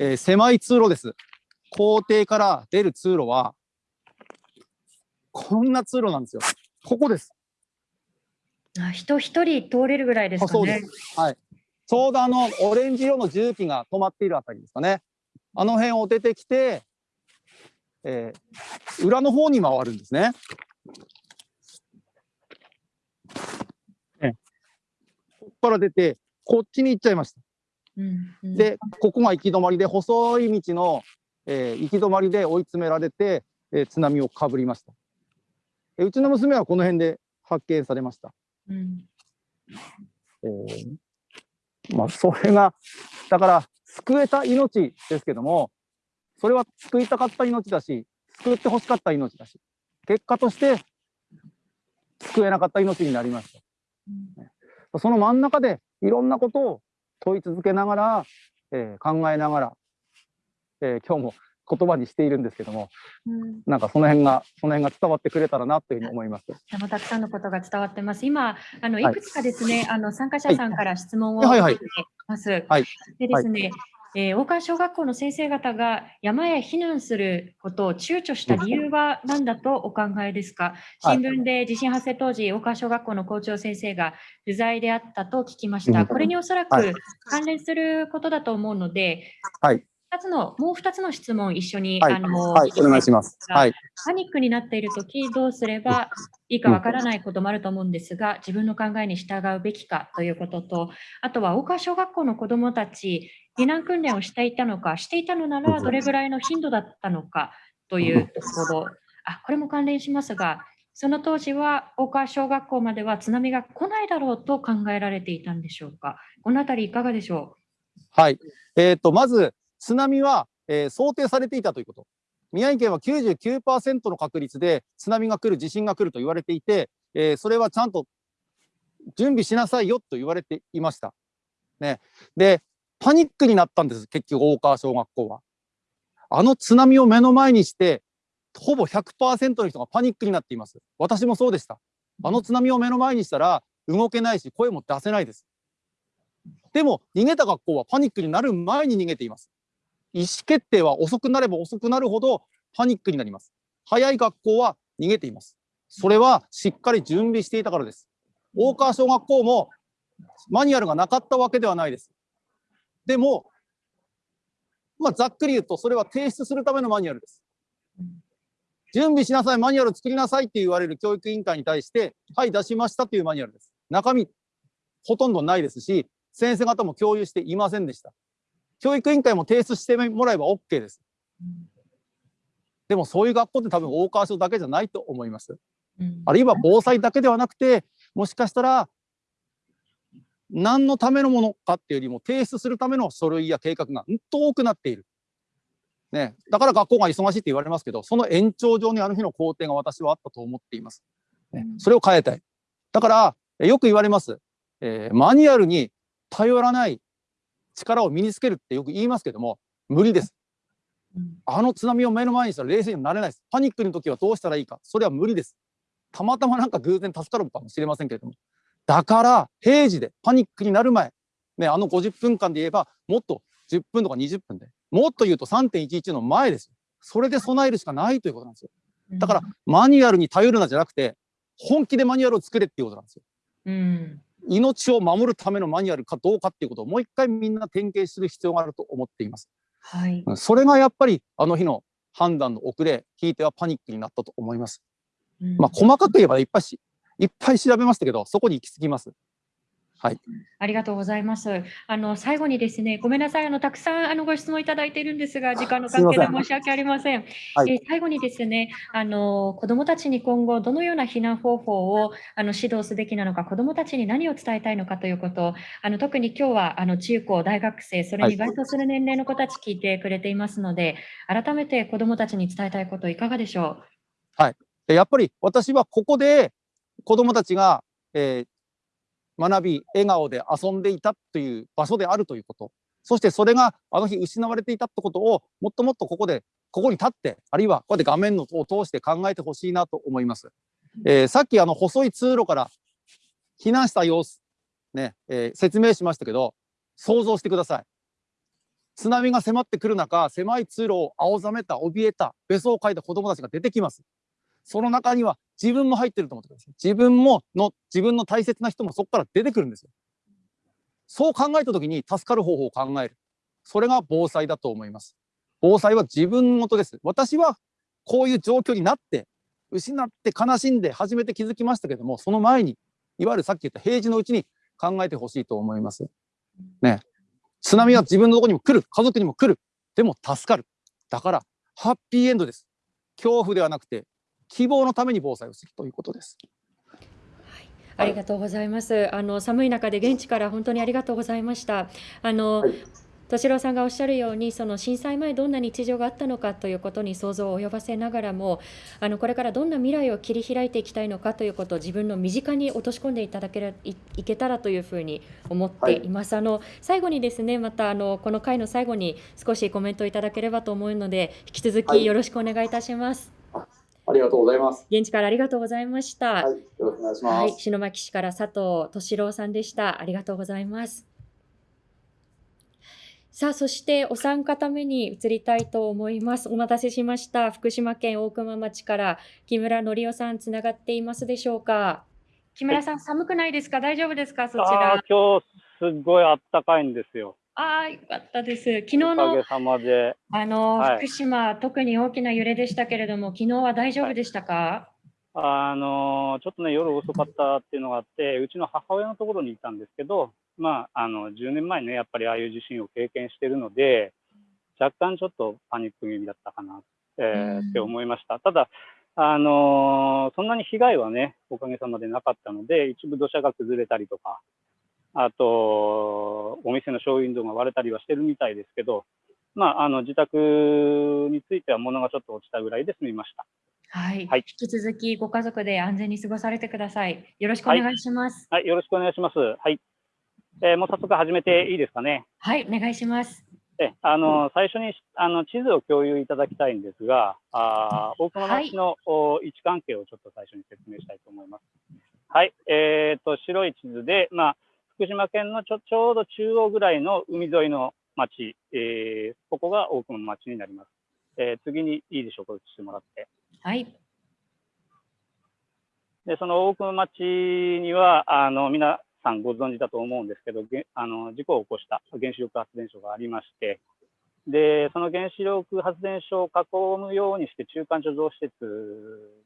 えー狭い通路です。校庭から出る通路は、こんな通路なんですよ。ここです。あ人一人通れるぐらいですかね。はい。ちょうどあのオレンジ色の重機が止まっているあたりですかね。あの辺を出てきて、えー裏の方に回るんですね。えここから出て、こっちに行っちゃいました。うんうんで、ここが行き止まりで、細い道の、えー行き止まりで追い詰められて、えー津波をかぶりました。えうちの娘はこの辺で発見されました。うんえーまあ、それが、だから、救えた命ですけども、それは救いたかった命だし、救ってほしかった命だし、結果として救えなかった命になりました。その真ん中でいろんなことを問い続けながら、えー考えながら、えー今日も言葉にしているんですけども、うんなんかその辺が、その辺が伝わってくれたらなというふうに思います。とてもたくさんのことが伝わってます。今、あのはいいくつかですね、あの参加者さんから質問をはいはい受けています。はいでですね、えー大川小学校の先生方が山へ避難することを躊躇した理由は何だとお考えですか？はい。新聞で地震発生当時、大川小学校の校長先生が不在であったと聞きました。うん。これにおそらはい。く関連することだと思うので、はい。二つのもう2つの質問を一緒に、はい。あのはい、お願いします。はい。パニックになっているとき、どうすればいいかわからないこともあると思うんですが、自分の考えに従うべきかということと、あとは大川小学校の子どもたち、避難訓練をしていたのか、していたのならどれぐらいの頻度だったのかというところ、あこれも関連しますが、その当時は大川小学校までは津波が来ないだろうと考えられていたんでしょうか。このあたりいかがでしょはい。えっ、と、まず、津波は、えー想定されていたということ。宮城県は99%の確率で津波が来る、地震が来ると言われていて、えーそれはちゃんと準備しなさいよと言われていました。ね。で、パニックになったんです、結局、大川小学校は。あの津波を目の前にして、ほぼ100%の人がパニックになっています。私もそうでした。あの津波を目の前にしたら、動けないし、声も出せないです。でも、逃げた学校はパニックになる前に逃げています。意思決定は遅くなれば遅くなるほどパニックになります。早い学校は逃げています。それはしっかり準備していたからです。大川小学校もマニュアルがなかったわけではないです。でも、まあ、ざっくり言うと、それは提出するためのマニュアルです。準備しなさい、マニュアル作りなさいって言われる教育委員会に対して、はい、出しましたというマニュアルです。中身、ほとんどないですし、先生方も共有していませんでした。教育委員会も提出してもらえば OK です。でもそういう学校って多分大川小だけじゃないと思います。あるいは防災だけではなくて、もしかしたら、何のためのものかっていうよりも、提出するための書類や計画がうんと多くなっている。ね、だから学校が忙しいって言われますけど、その延長上にあの日の工程が私はあったと思っています。ね、それを変えたい。だから、えよく言われます。えーマニュアルに頼らない力を身につけるってよく言いますけども、無理です。うんあの津波を目の前にしたら冷静になれないです。パニックの時はどうしたらいいか。それは無理です。たまたまなんか偶然助かるかもしれませんけれども。だから、平時でパニックになる前、ね、あの50分間で言えば、もっと10分とか20分で、もっと言うと3.11の前ですよ。それで備えるしかないということなんですよ。だから、マニュアルに頼るなじゃなくて、本気でマニュアルを作れっていうことなんですよ。うん、命を守るためのマニュアルかどうかっていうことをもう一回みんな点検する必要があると思っています。はい。うんそれがやっぱりあの日の判断の遅れ、ひいてはパニックになったと思います。うんまあ、細かく言えばいっぱいし、いっぱい調べましたけど、そこに行き着きます。はい。ありがとうございます。あの最後にですね、ごめんなさい、あのたくさんあのご質問いただいているんですが、時間の関係で申し訳ありません。はいえー最後にですね、あの子どもたちに今後どのような避難方法をあの指導すべきなのか、子どもたちに何を伝えたいのかということを、あの特に今日はあの中高大学生、それに該当する年齢の子たち聞いてくれていますので、改めて子どもたちに伝えたいこといかがでしょでやっぱり私はここで子どもたちが、えー学び、笑顔で遊んでいたという場所であるということ、そしてそれがあの日失われていたってことをもっともっとここで、ここに立って、あるいはこうやって画面のを通して考えてほしいなと思います。えーさっきあの細い通路から避難した様子、ね、えー説明しましたけど、想像してください。津波が迫ってくる中、狭い通路を青ざめた、怯えた、べそをかいた子供たちが出てきます。その中には自分も入ってると思ってください。自分もの、自分の大切な人もそこから出てくるんですよ。そう考えたときに助かる方法を考える。それが防災だと思います。防災は自分ごとです。私はこういう状況になって、失って悲しんで初めて気づきましたけども、その前に、いわゆるさっき言った平時のうちに考えてほしいと思います。ね。津波は自分のとこにも来る。家族にも来る。でも助かる。だから、ハッピーエンドです。恐怖ではなくて、希望のために防災をするということです。う。ありがとうございます。あの寒い中で現地から本当にありがとうございました。あの、敏郎さんがおっしゃるようにその震災前どんな日常があったのかということに想像を及ばせながらもあのこれからどんな未来を切り開いていきたいのかということを自分の身近に落とし込んでいただけるいいけたらというふうに思っています。あの最後にですねまたあのこの回の最後に少しコメントいただければと思うので引き続はいきよろしくお願いいたします。ありがとうございます。現地からありがとうございました。はい、よろしくお願いします。はい、篠巻市から佐藤敏郎さんでした。ありがとうございます。さあ、そしてお三方目に移りたいと思います。お待たせしました。福島県大熊町から木村則夫さん、つながっていますでしょうか。木村さん、寒くないですか？大丈夫ですか？そちあらあ。今日すごいあったかいんですよ。ああ、よかったです。昨日の。あの、はい福島、特に大きな揺れでしたけれども、昨日は大丈夫でしたか、あのちょっとね、夜遅かったっていうのがあって、うちの母親のところにいたんですけど、まあ、あの10年前ね、やっぱりああいう地震を経験してるので、若干ちょっとパニック気味だったかな、えーうんって思いました。ただ、あのそんなに被害はね、おかげさまでなかったので、一部土砂が崩れたりとか、あと、お店のショーウィンドウが割れたりはしてるみたいですけど、まあ、あの自宅については物がちょっと落ちたぐらいで済みました。はい、はい引き続きご家族で安全に過ごされてください。よろしくお願いします。はい、よろしくお願いします。はい。えーもう早速始めていいですかね？はい、お願いします。えあの最初にあの地図を共有いただきたいんですが、あー大熊町の、お位置関係をちょっと最初に説明したいと思います。はい、えー、と白い地図で、まあ、福島県のちょちょうど中央ぐらいの海沿いの町、えーここが大熊町になります。えー次にいいでしょうか、映してもらって。はい、で、その大熊町には、あの、皆さんご存知だと思うんですけど、げあの、事故を起こした原子力発電所がありまして、で、その原子力発電所を囲むようにして中間貯蔵施設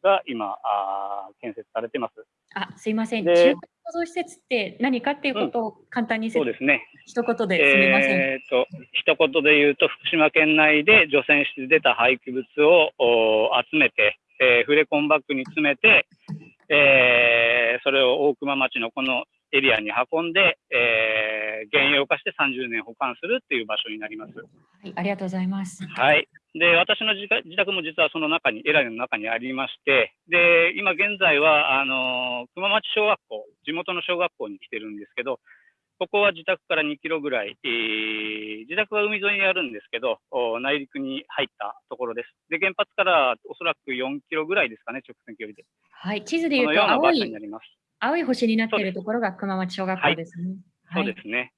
が今、あー建設されてます。あ、すいません。で中間貯蔵施設って何かっていうことを簡単に説そうですね。一言ですみません。えーと、一言で言うと、福島県内で除染して出た廃棄物をお集めて、えーフレコンバッグに詰めて、えーそれを大熊町のこのエリアに運んで、えー原用化して30年保管するっていう場所になります。はい、ありがとうございます。はい。で、私の自宅も実はその中に、エラーの中にありまして、で、今現在は、あの、熊町小学校、地元の小学校に来てるんですけど、ここは自宅から2キロぐらい、えー自宅は海沿いにあるんですけど、お内陸に入ったところです。で、原発からおそらく4キロぐらいですかね、直線距離で。はい、地図でそ言うと青のような場所にいなります。青い星になっているところが熊町小学校ですね。そうですね。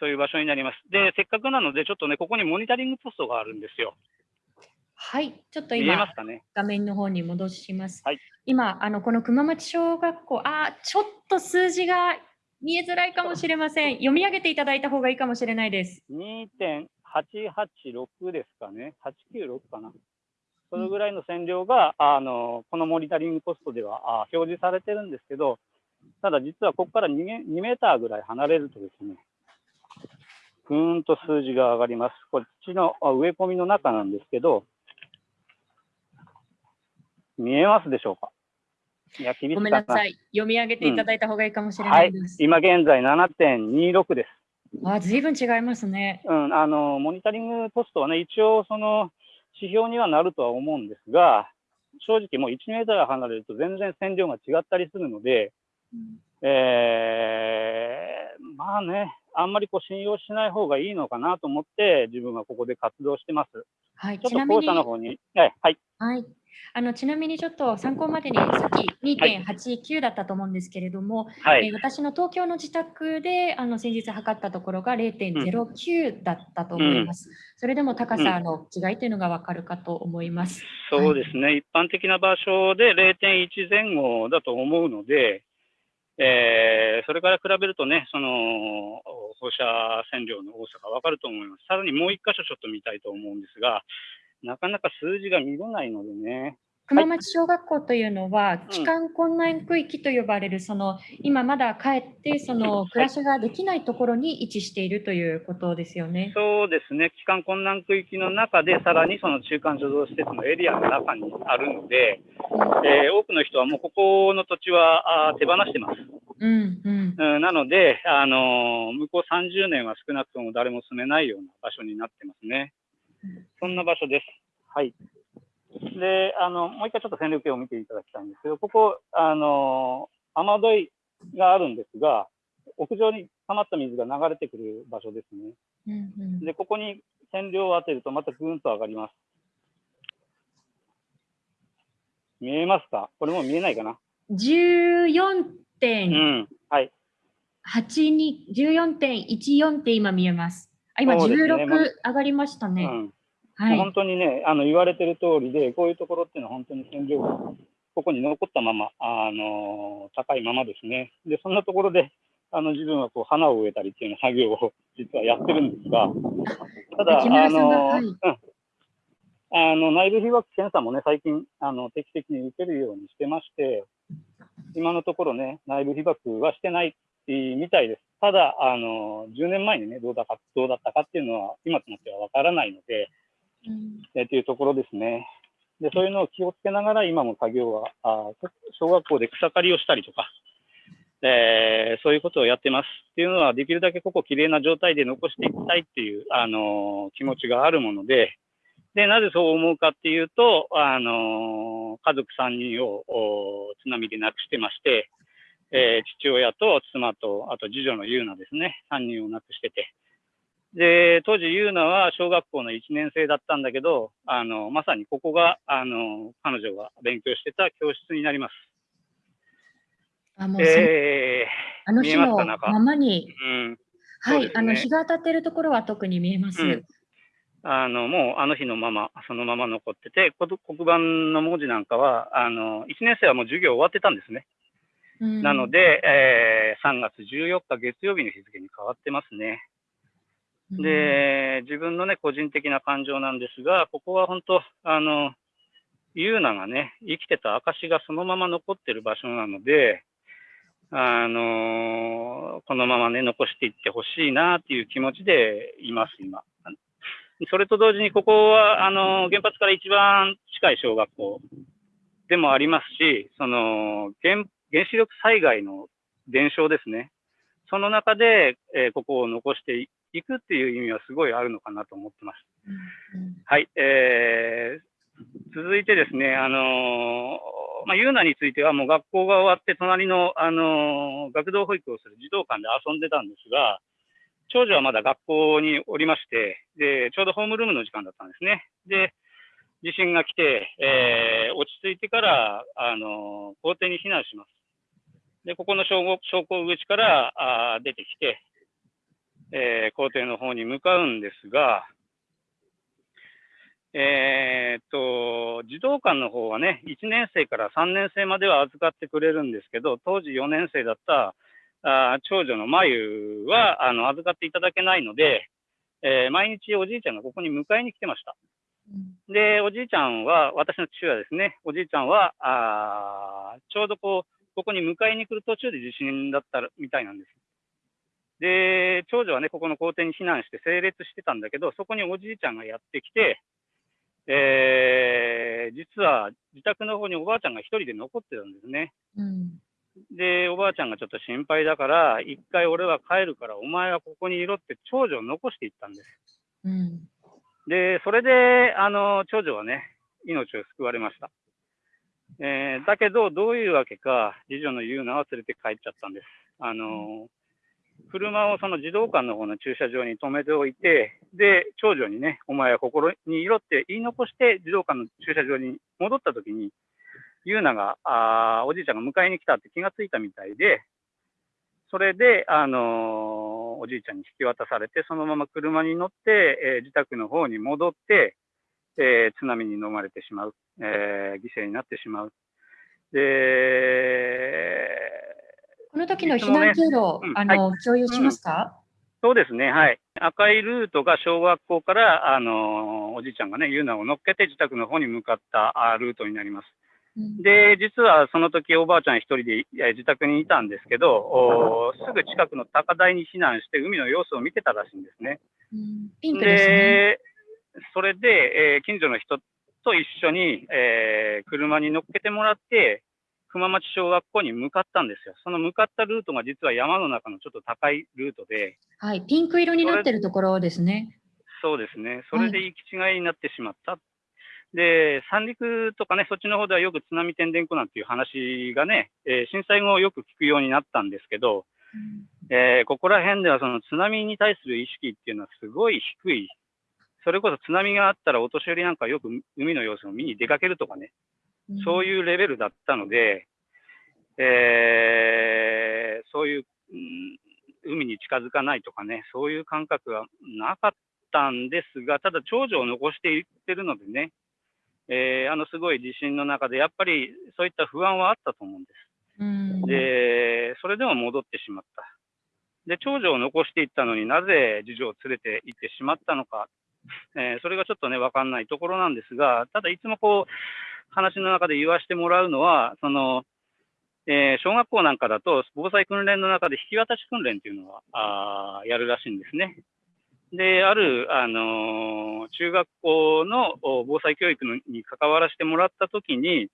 そういう場所になります。で、せっかくなので、ちょっとね、ここにモニタリングポストがあるんですよ。はい、ちょっと見え今ますかね？画面の方に戻します。はい今あのこの熊町小学校、あーちょっと数字が見えづらいかもしれません。読み上げていただいた方がいいかもしれないです。2.886ですかね、896かな。それぐらいの線量が、あのこのモニタリングポストではあ表示されてるんですけど、ただ実はここから 2, メ2メーターぐらい離れるとですね、ぐーんと数字が上がります。こっちのあ植え込みの中なんですけど、見えますでしょうか？いや、厳しいごかめんなさい。読み上げていただいた方がいいかもしれなはいいです。、今現在7.26です。あ、ずいぶん違いますね。うん、あの、モニタリングポストはね、一応、その、指標にはなるとは思うんですが、正直もう1メートル離れると全然線量が違ったりするので、えーまあね、あんまりこう信用しない方がいいのかなと思って、自分はここで活動してます。はい、ちょっちなみにと校舎の方に、はい、はい、はい。あのちなみにちょっと参考までにさっき2.89だったと思うんですけれども、はい、えー私の東京の自宅であの先日測ったところが0.09だったと思います。それでも高さの違いというのがわかるかと思います。そうですね、一般的な場所で0.1前後だと思うので、えーそれから比べるとね、その放射線量の多さが分かると思います。さらにもう一箇所ちょっと見たいと思うんですが、なかなか数字が見れないのでね、熊町小学校というのは、帰還困難区域と呼ばれる、その今まだ帰ってその暮らしができないところに位置しているということですよね。そうですね、帰還困難区域の中で、さらにその中間貯蔵施設のエリアの中にあるので、えー多くの人はもうここの土地はあー手放してます。うんうんうんなので、あの向こう30年は少なくとも誰も住めないような場所になってますね。そんな場所です。はい。で、あの、もう一回ちょっと線路系を見ていただきたいんですけど、ここ、あの雨どいがあるんですが、屋上に溜まった水が流れてくる場所ですね。うんうんで、ここに線量を当てるとまたぐんと上がります。見えますか？これも見えないかな？14.82、うん。はい。14.14って今見えます。あ、今そうですね16上がりましたね。うん。はい。本当にね、あの言われてる通りで、こういうところっていうのは本当に線量がここに残ったまま、あの高いままですね。で、そんなところで、あの自分はこう花を植えたりっていう作業を実はやってるんですが、ただ、あの、はいうん、あの内部被曝検査もね、最近あの定期的に受けるようにしてまして、今のところね、内部被曝はしてないみたいです。ただ、あの10年前にね、どうだかどうだったかっていうのは、今となってはわからないので、うんえーというところですね。で、そういうのを気をつけながら、今も作業は、あ小学校で草刈りをしたりとか、えーそういうことをやってます。っていうのは、できるだけここきれいな状態で残していきたいっていう、あのー気持ちがあるもので、で、なぜそう思うかっていうと、あのー家族3人をお津波で亡くしてまして、えー父親と妻と、あと次女の優奈ですね、3人を亡くしてて、で、当時、優奈は小学校の1年生だったんだけど、あの、まさにここが、あの、彼女が勉強してた教室になります。あ、もうそ、え見あの日のえまままに、ー、うん。はい、ねあの日が当たってるところは特に見えます。うんあの、もうあの日のまま、そのまま残ってて、こ黒板の文字なんかは、あの、1年生はもう授業終わってたんですね。うんなの、で、えー3月14日月曜日の日付に変わってますね。で、自分のね、個人的な感情なんですが、ここは本当、あの、ユーナがね、生きてた証がそのまま残ってる場所なので、あのこのままね、残していってほしいなっていう気持ちでいます、今。それと同時に、ここは、あの原発から一番近い小学校でもありますし、その、原原子力災害の伝承ですね。その中で、えーここを残していくっていう意味はすごいあるのかなと思ってます。うんはい、えー続いてですね、あのーまあ、ユーナについてはもう学校が終わって隣の、あのー学童保育をする児童館で遊んでたんですが、長女はまだ学校におりまして、で、ちょうどホームルームの時間だったんですね。で、地震が来て、えー落ち着いてから、あのー校庭に避難します。で、ここの小校小校口からあー出てきて、えー校庭の方に向かうんですが、えーっと、児童館の方はね、1年生から3年生までは預かってくれるんですけど、当時4年生だったあー長女のまゆはあの預かっていただけないので、えー毎日おじいちゃんがここに迎えに来てました。うんで、おじいちゃんは、私の父親ですね、おじいちゃんは、あーちょうどこう、ここに迎えに来る途中で地震だったみたいなんです。で、長女はね、ここの校庭に避難して整列してたんだけど、そこにおじいちゃんがやってきて、えー実は自宅の方におばあちゃんが一人で残ってたんですね。うんで、おばあちゃんがちょっと心配だから、一回俺は帰るから、お前はここにいろって長女を残していったんです。うんで、それで、あの、長女はね、命を救われました。えーだけど、どういうわけか、次女のユーナは連れて帰っちゃったんです。あの、車をその児童館の方の駐車場に止めておいて、で、長女にね、お前は心にいろって言い残して、児童館の駐車場に戻った時に、ユーナが、あーおじいちゃんが迎えに来たって気がついたみたいで、それで、あのーおじいちゃんに引き渡されて、そのまま車に乗って、えー自宅の方に戻って、えー津波に飲まれてしまう、え犠牲になってしまう。で、この時の避難経路、うんあの、共有しますか、そうですね、はい。赤いルートが小学校から、あのーおじいちゃんがね、ユーナを乗っけて自宅の方に向かったあルートになります。うんで、実はその時おばあちゃん一人でえー自宅にいたんですけど、おすぐ近くの高台に避難して海の様子を見てたらしいんですね。うんピンクですね。で、それで、えー近所の人と一緒に、えー車に乗っけてもらって、熊町小学校に向かったんですよ。その向かったルートが実は山の中のちょっと高いルートで、はい、ピンク色になってるところですね。そうですね。それで行き違いになってしまった。で、三陸とかね、そっちの方ではよく津波てんでんこなんていう話がね、えー震災後よく聞くようになったんですけど、えーここら辺ではその津波に対する意識っていうのはすごい低い。それこそ津波があったらお年寄りなんかよく海の様子を見に出かけるとかね、そういうレベルだったので、えーそういう、うん海に近づかないとかね、そういう感覚はなかったんですが、ただ長女を残していってるのでね、えーあのすごい地震の中で、やっぱりそういった不安はあったと思うんです。うんで、それでも戻ってしまった。で、長女を残していったのになぜ次女を連れて行ってしまったのか、えーそれがちょっとね、わかんないところなんですが、ただいつもこう、話の中で言わせてもらうのは、その、えー小学校なんかだと、防災訓練の中で引き渡し訓練っていうのは、あやるらしいんですね。で、ある、あのー中学校の防災教育のに関わらせてもらったときに、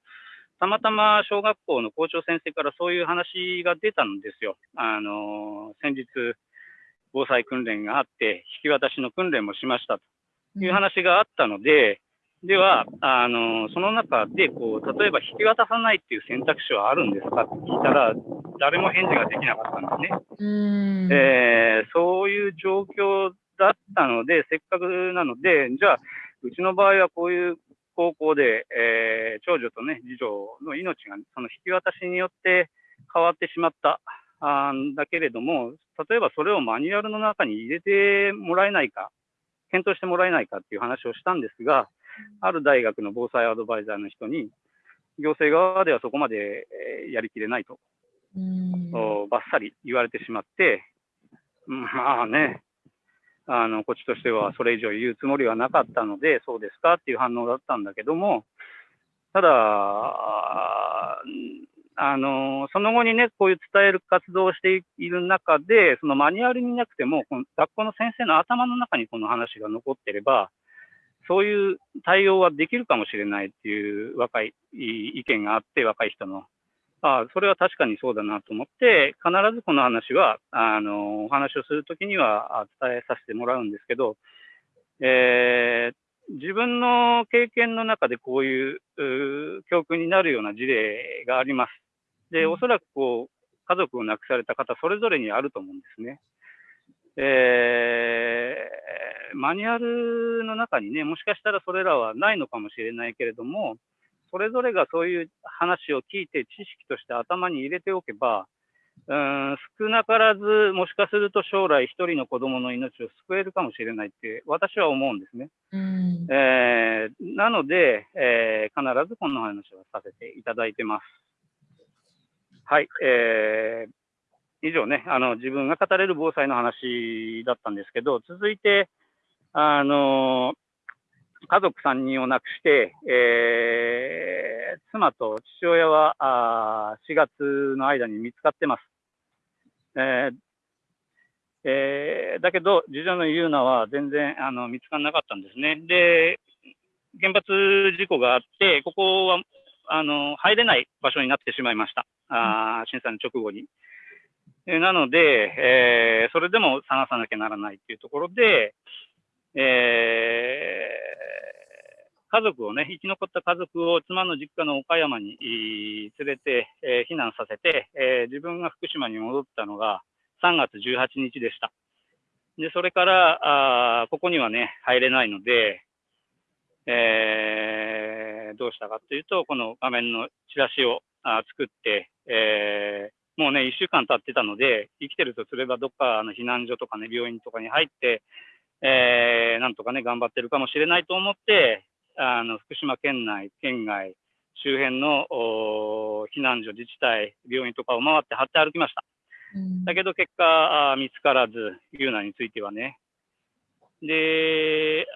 たまたま小学校の校長先生からそういう話が出たんですよ。あのー先日、防災訓練があって、引き渡しの訓練もしましたという話があったので、では、あのーその中でこう、例えば引き渡さないっていう選択肢はあるんですか？って聞いたら、誰も返事ができなかったんですね。うんえーそういう状況だったので、せっかくなので、じゃあ、うちの場合はこういう高校で、えー長女とね、次女の命がその引き渡しによって変わってしまったあーだけれども、例えばそれをマニュアルの中に入れてもらえないか、検討してもらえないかっていう話をしたんですが、ある大学の防災アドバイザーの人に、行政側ではそこまでえーやりきれないと。ばっさり言われてしまって、うんまあね、あの、こっちとしてはそれ以上言うつもりはなかったので、そうですかっていう反応だったんだけども、ただ、ああの、その後にね、こういう伝える活動をしている中で、そのマニュアルになくても、この学校の先生の頭の中にこの話が残ってれば、そういう対応はできるかもしれないっていう若い意見があって、若い人の。ああ、それは確かにそうだなと思って、必ずこの話は、あの、お話をするときにはあ伝えさせてもらうんですけど、えー自分の経験の中でこういう教訓になるような事例があります。で、おそらくこう、家族を亡くされた方、それぞれにあると思うんですね。えーマニュアルの中にね、もしかしたらそれらはないのかもしれないけれども、それぞれがそういう話を聞いて知識として頭に入れておけば、うーん少なからず、もしかすると将来一人の子供の命を救えるかもしれないって私は思うんですね。うんえーなので、えー必ずこの話をさせていただいてます。はい、えー以上ね、あの自分が語れる防災の話だったんですけど、続いて、あの家族3人を亡くして、えー妻と父親はあ4月の間に見つかってます。えーえーだけど、次女のユーナは全然あの見つからなかったんですね。で、原発事故があって、ここはあの入れない場所になってしまいました。あ震災の直後に。なので、えーそれでも探さなきゃならないっていうところで、えー家族をね、生き残った家族を妻の実家の岡山に連れて、えー避難させて、えー自分が福島に戻ったのが3月18日でした。で、それから、あここにはね、入れないので、えーどうしたかというと、この画面のチラシをあ作って、えーもうね、1週間経ってたので、生きてるとすれば、どっかの避難所とかね、病院とかに入って、えーなんとかね、頑張ってるかもしれないと思って、あの福島県内、県外、周辺の避難所、自治体、病院とかを回って張って歩きました。うんだけど結果、見つからず、ユーナについてはね。で、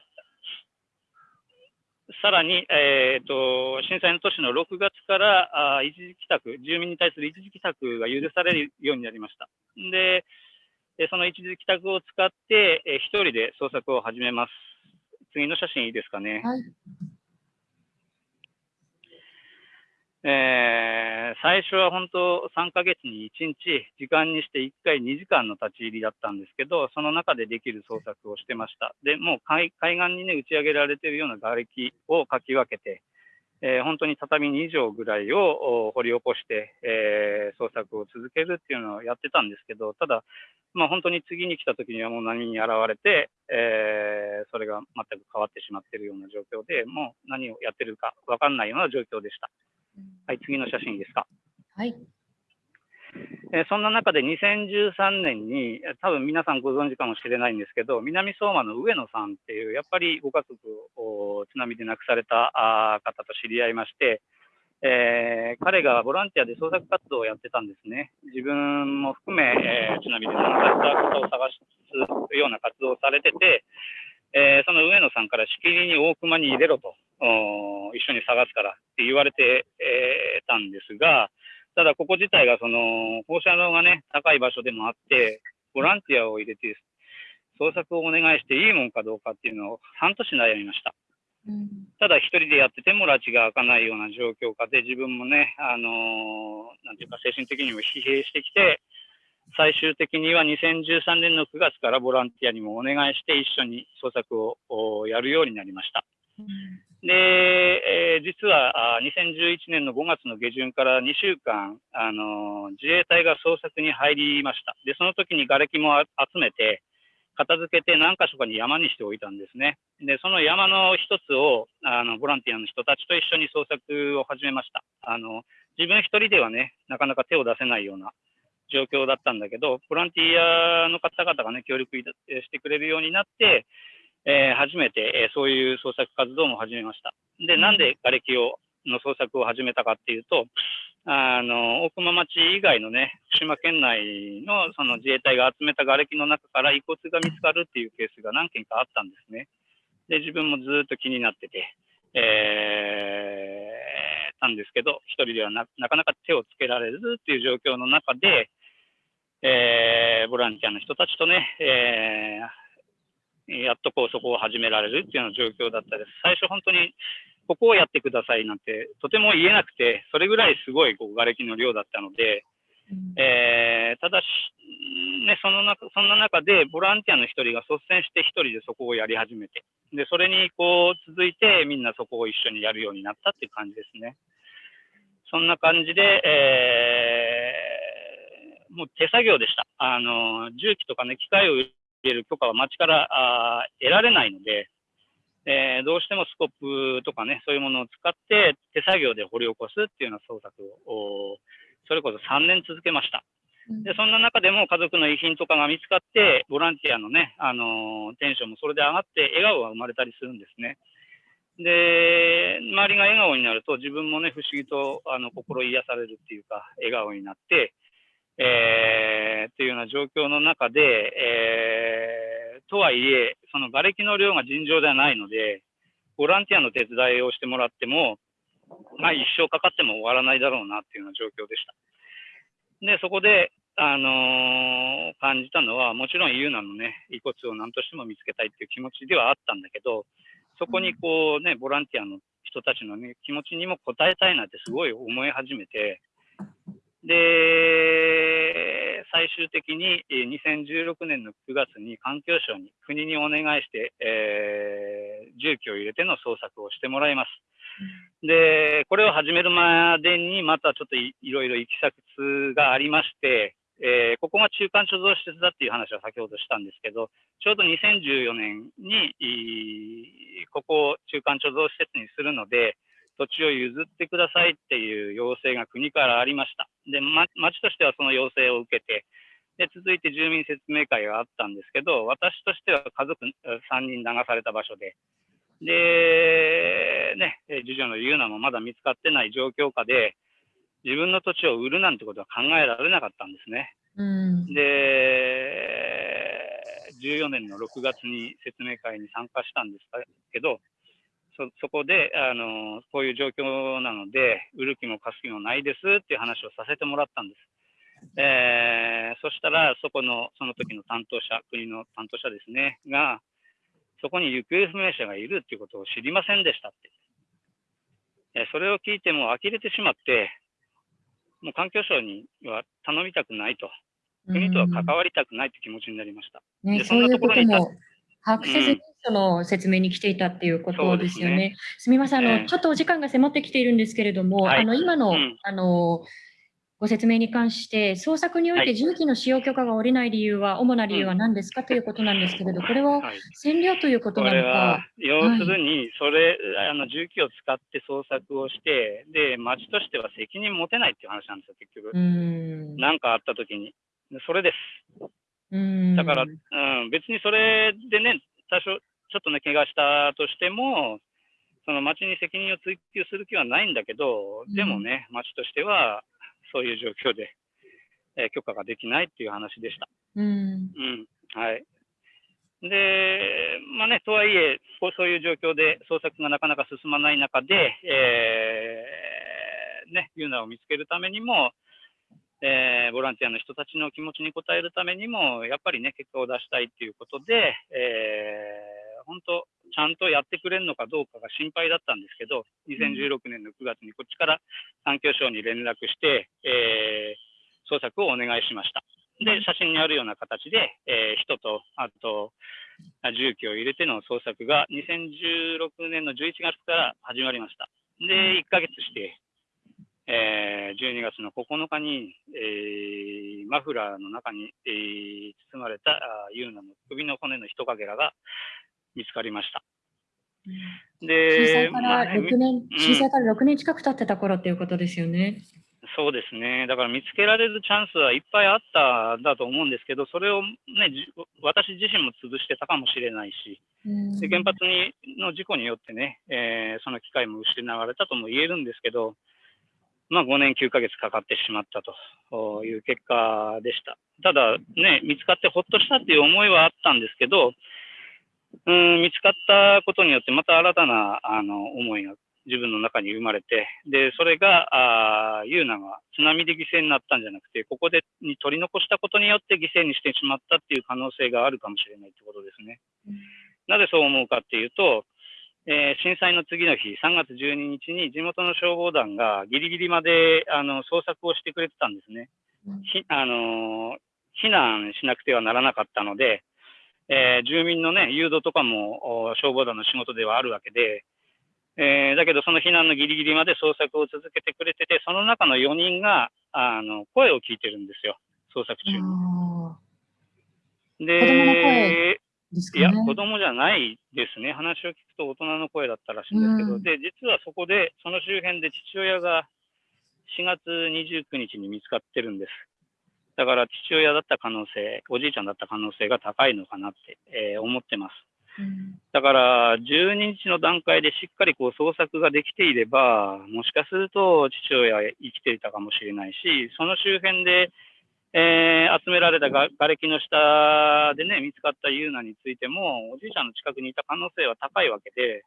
さらに、えーと、震災の年の6月からあ一時帰宅、住民に対する一時帰宅が許されるようになりました。で、えその一時帰宅を使って、えー一人で捜索を始めます。次の写真いいですかね。はいえー最初は本当3ヶ月に1日、時間にして1回2時間の立ち入りだったんですけど、その中でできる捜索をしてました。で、もう海岸にね、打ち上げられているような瓦礫をかき分けて、えー本当に畳2畳ぐらいを掘り起こして、えー捜索を続けるっていうのをやってたんですけど、ただ、まあ、本当に次に来た時にはもう何に現れて、えーそれが全く変わってしまっているような状況で、もう何をやってるか分かんないような状況でした。はい、次の写真ですか。はい。えーそんな中で2013年に、えー多分皆さんご存知かもしれないんですけど、南相馬の上野さんっていう、やっぱりご家族をお津波で亡くされた方と知り合いまして、えー彼がボランティアで捜索活動をやってたんですね。自分も含め、えー津波で亡くされた方を探すような活動をされてて、えーその上野さんからしきりに大熊に入れろと、一緒に探すからって言われて、えーたんですが、ただここ自体がその放射能がね、高い場所でもあって、ボランティアを入れて捜索をお願いしていいもんかどうかっていうのを半年悩みました。ただ一人でやってても拉致が開かないような状況下で自分もね、あのーなんていうか精神的にも疲弊してきて、最終的には2013年の9月からボランティアにもお願いして一緒に捜索をおやるようになりました。で、えー実は2011年の5月の下旬から2週間、あの自衛隊が捜索に入りました。で、その時に瓦礫も集めて、片付けて何箇所かに山にしておいたんですね。で、その山の一つを、あの、ボランティアの人たちと一緒に捜索を始めました。あの、自分一人ではね、なかなか手を出せないような状況だったんだけど、ボランティアの方々がね、協力してくれるようになって、えー初めて、えーそういう捜索活動も始めました。で、なんで瓦礫を、の捜索を始めたかっていうと、あの、大熊町以外のね、福島県内のその自衛隊が集めた瓦礫の中から遺骨が見つかるっていうケースが何件かあったんですね。で、自分もずっと気になってて、えー、たんですけど、一人ではななかなか手をつけられずっていう状況の中で、えーボランティアの人たちとね、えーやっとこうそこを始められるっていうような状況だったです。最初本当にここをやってくださいなんてとても言えなくて、それぐらいすごいこう瓦礫の量だったので、えーただし、ね、その中、そんな中で、ボランティアの一人が率先して一人でそこをやり始めて、で、それにこう続いて、みんなそこを一緒にやるようになったっていう感じですね。そんな感じで、えーもう手作業でした。あの、重機とかね、機械を入れる許可は町からあー得られないので、えーどうしてもスコップとかね、そういうものを使って手作業で掘り起こすっていうような捜索を、おそれこそ3年続けました。で、そんな中でも家族の遺品とかが見つかって、ボランティアのね、あのーテンションもそれで上がって、笑顔が生まれたりするんですね。で、周りが笑顔になると、自分もね、不思議と、あの、心癒されるっていうか、笑顔になって、えーっていうような状況の中で、えーとはいえ、その瓦礫の量が尋常ではないので、ボランティアの手伝いをしてもらっても、まあ一生かかっても終わらないだろうなっていうような状況でした。で、そこで、あのー感じたのは、もちろんユーナのね、遺骨を何としても見つけたいっていう気持ちではあったんだけど、そこにこうね、ボランティアの人たちのね、気持ちにも応えたいなってすごい思い始めて、で、最終的に2016年の9月に環境省に国にお願いして、えー重機を入れての捜索をしてもらいます。で、これを始めるまでにまたちょっといいろいろ行き先がありまして、えーここが中間貯蔵施設だっていう話は先ほどしたんですけど、ちょうど2014年に、ここを中間貯蔵施設にするので、土地を譲ってくださいっていう要請が国からありました。で、ま、町としてはその要請を受けて、で、続いて住民説明会があったんですけど、私としては家族3人流された場所で、で、ね、えー次女のユーナもまだ見つかってない状況下で、自分の土地を売るなんてことは考えられなかったんですね。うん。で、14年の6月に説明会に参加したんですけど、そそこであの、こういう状況なので、売る気も貸す気もないですっていう話をさせてもらったんです。えーそしたら、そこの、その時の担当者、国の担当者ですね、が、そこに行方不明者がいるっていうことを知りませんでしたって。えーそれを聞いてもう呆れてしまって、もう環境省には頼みたくないと、国とは関わりたくないという気持ちになりました。ね、でそういうことそんなとも把握せずに、その説明に来ていたっていうことですよね。すみません、あの、ええ。ちょっとお時間が迫ってきているんですけれども、はい。あの、今の、うん。あの、ご説明に関して、捜索においてはい。重機の使用許可が下りない理由は、主な理由は何ですかということなんですけれど、これははい。占領ということこなのれはか、、要するに、それ、あの、重機を使って捜索をして、で、町としては責任持てないっていう話なんですよ、結局。う。ーん。何かあった時に。でそれです。だから、うん、別にそれでね、多少、ちょっとね、怪我したとしても、その町に責任を追及する気はないんだけど、でもね、町としては、そういう状況で、えー許可ができないっていう話でした。うん。うん、はい。で、まあね、とはいえ、こうそういう状況で捜索がなかなか進まない中で、えーね、ユーナを見つけるためにも、えーボランティアの人たちの気持ちに応えるためにも、やっぱりね、結果を出したいっていうことで、えー本当、ちゃんとやってくれるのかどうかが心配だったんですけど、2016年の9月にこっちから環境省に連絡して、えー捜索をお願いしました。で、写真にあるような形で、えー人と、あと、重機を入れての捜索が2016年の11月から始まりました。で、1ヶ月して、えー12月の9日に、えーマフラーの中に、えー包まれたユーナの首の骨の一かけらが見つかりました。震で、災からまあね6年、震災から6年近く経ってた頃っていうことですよね。そうですね。だから見つけられるチャンスはいっぱいあったんだと思うんですけど、それをね、じ私自身も潰してたかもしれないし、うんで原発にの事故によってね、えーその機会も失われたとも言えるんですけど、まあ、5年9ヶ月かかってしまったという結果でした。ただ、ね、見つかってほっとしたっていう思いはあったんですけど、うん、見つかったことによってまた新たなあの思いが自分の中に生まれて、で、それが、あーユーナが津波で犠牲になったんじゃなくて、ここでに取り残したことによって犠牲にしてしまったっていう可能性があるかもしれないってことですね。なぜそう思うかっていうと、えー震災の次の日、3月12日に地元の消防団がギリギリまであの捜索をしてくれてたんですね。ひあのー避難しなくてはならなかったので、えー住民の、ね、誘導とかもお消防団の仕事ではあるわけで、えーだけどその避難のギリギリまで捜索を続けてくれてて、その中の4人があの声を聞いてるんですよ、捜索中に。あで子供の声ーですかね。いや、子供じゃないですね。話を聞くと大人の声だったらしいんですけど、うんで、実はそこで、その周辺で父親が4月29日に見つかってるんです。だから父親だった可能性、おじいちゃんだった可能性が高いのかなって、えー思ってます。うんだから、12日の段階でしっかりこう捜索ができていれば、もしかすると父親生きていたかもしれないし、その周辺で、えー集められたが瓦礫の下でね、見つかったユーナについても、おじいちゃんの近くにいた可能性は高いわけで、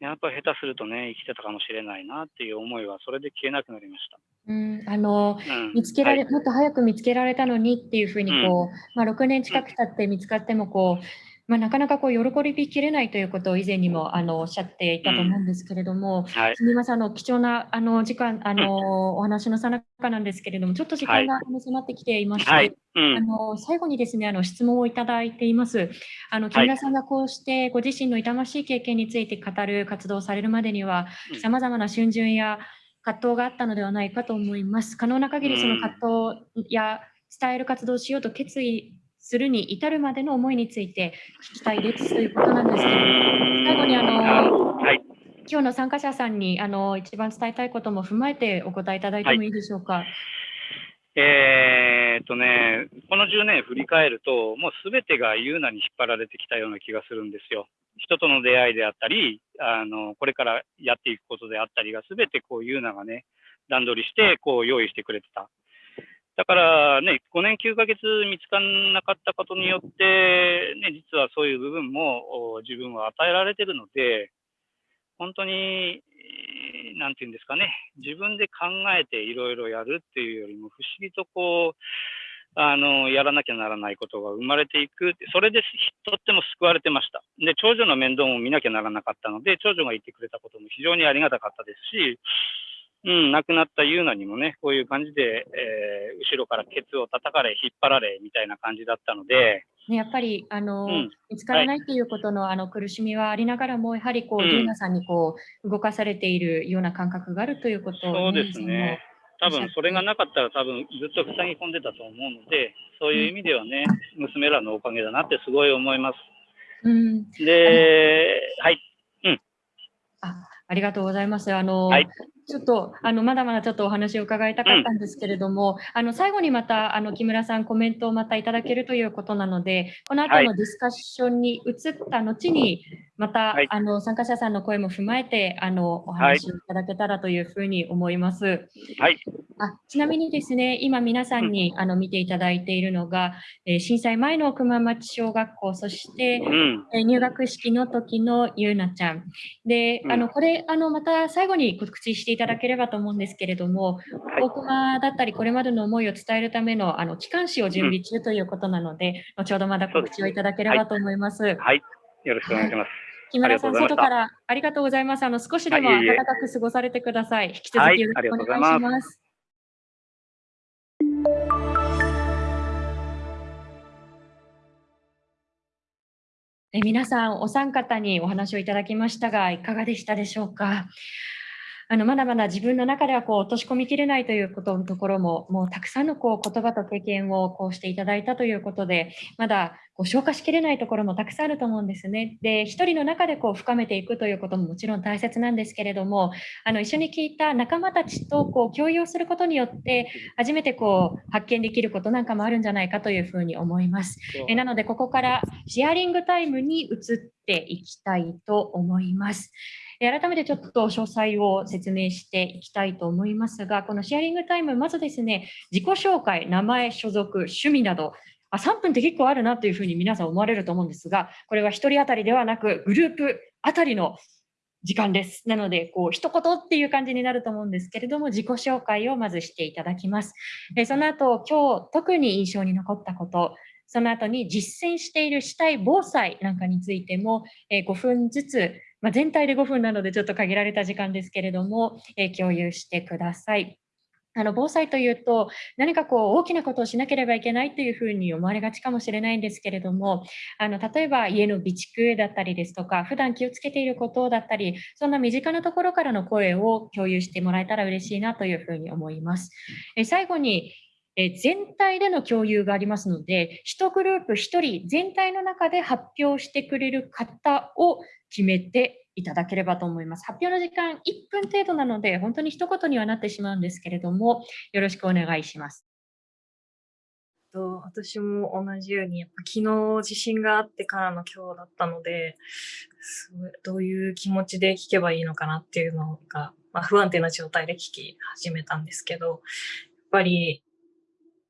やっぱり下手するとね、生きてたかもしれないなっていう思いは、それで消えなくなりました。うん、あのうん、見つけられ、はい。もっと早く見つけられたのにっていうふうにこう、まあ、6年近く経って見つかってもこう、まあ、なかなかこう喜びきれないということを以前にもあのおっしゃっていたと思うんですけれども、はい。すみません、あの貴重なあの時間、あのお話のさなかなんですけれども、ちょっと時間が迫ってきていまして、はい。うん。あの最後にですね、あの質問をいただいています。あの木村さんがこうしてご自身の痛ましい経験について語る活動をされるまでにはうん、さまざまな逡巡や葛藤があったのではないかと思います。可能な限りその葛藤や伝える活動をしようと決意するに至るまでの思いについて聞きたいですということなんですけれども、最後にあのはい。今日の参加者さんにあの一番伝えたいことも踏まえてお答えいただいてもいいでしょうか？えーっとね、この10年振り返ると、もうすべてがユーナに引っ張られてきたような気がするんですよ。人との出会いであったり、あのこれからやっていくことであったりが、すべてこうユーナがね、段取りしてこう用意してくれてた。だからね、5年9ヶ月見つからなかったことによって、ね、実はそういう部分も自分は与えられてるので、本当に、なんていうんですかね、自分で考えていろいろやるっていうよりも、不思議とこうあの、やらなきゃならないことが生まれていく。それでとっても救われてました。で、長女の面倒も見なきゃならなかったので、長女がいてくれたことも非常にありがたかったですし、うん、亡くなったユーナにもね、こういう感じで、えー、後ろからケツを叩かれ、引っ張られ、みたいな感じだったので、ね、やっぱり、あの、うん見つからないっていうことの、あの、苦しみはありながらも、やはりこう、うんユーナさんにこう、動かされているような感覚があるということをそうですね。多分それがなかったら多分ずっと塞ぎ込んでたと思うので、そういう意味ではね、娘らのおかげだなってすごい思います。うん、で、はい。あありがとうございます。あの、はいちょっと、あの、まだまだちょっとお話を伺いたかったんですけれども、あの、最後にまた、あの、木村さんコメントをまたいただけるということなので、この後はい。のディスカッションに移った後に、また、はいあの、参加者さんの声も踏まえて、あの、お話をいただけたらというふうに思います。はい。あちなみにですね、今皆さんに、あの見ていただいているのが、えー震災前の熊町小学校、そして、うん。えー入学式の時のゆうなちゃん。で、うんあの、これ、あの、また最後に告知していただければと思うんですけれども、はい大熊だったり、これまでの思いを伝えるための、あの、機関誌を準備中ということなので、後ほどまだ告知をいただければと思います。はい。よろしくお願いします。木村さん、外からありがとうございます。あの、少しでも暖かく過ごされてください。引き続はいきよろしくお願いします。え皆さん、お三方にお話をいただきましたが、いかがでしたでしょうか？あのまだまだ自分の中ではこう落とし込みきれないということのところも、もうたくさんのこう言葉と経験をこうしていただいたということで、まだこう消化しきれないところもたくさんあると思うんですね。で、一人の中でこう深めていくということももちろん大切なんですけれども、あの一緒に聞いた仲間たちとこう共有することによって、初めてこう発見できることなんかもあるんじゃないかというふうに思います。えなので、ここからシェアリングタイムに移っていきたいと思います。改めてちょっと詳細を説明していきたいと思いますが、このシェアリングタイム、まずですね、自己紹介、名前、所属、趣味など、あ3分って結構あるなというふうに皆さん思われると思うんですが、これは1人当たりではなく、グループ当たりの時間です。なので、こう、一言っていう感じになると思うんですけれども、自己紹介をまずしていただきます。えその後、今日特に印象に残ったこと、その後に実践している主体防災なんかについても、え5分ずつ、まあ、全体で5分なのでちょっと限られた時間ですけれども、え共有してください。あの防災というと何かこう大きなことをしなければいけないというふうに思われがちかもしれないんですけれどもあの例えば家の備蓄だったりですとか普段気をつけていることだったりそんな身近なところからの声を共有してもらえたら嬉しいなというふうに思います。え最後にえ全体での共有がありますので、1グループ1人全体の中で発表してくれる方を決めていただければと思います。発表の時間1分程度なので、本当に一言にはなってしまうんですけれども、よろしくお願いします。と私も同じように、やっぱ昨日地震があってからの今日だったので、すごいどういう気持ちで聞けばいいのかなっていうのが、まあ、不安定な状態で聞き始めたんですけど、やっぱり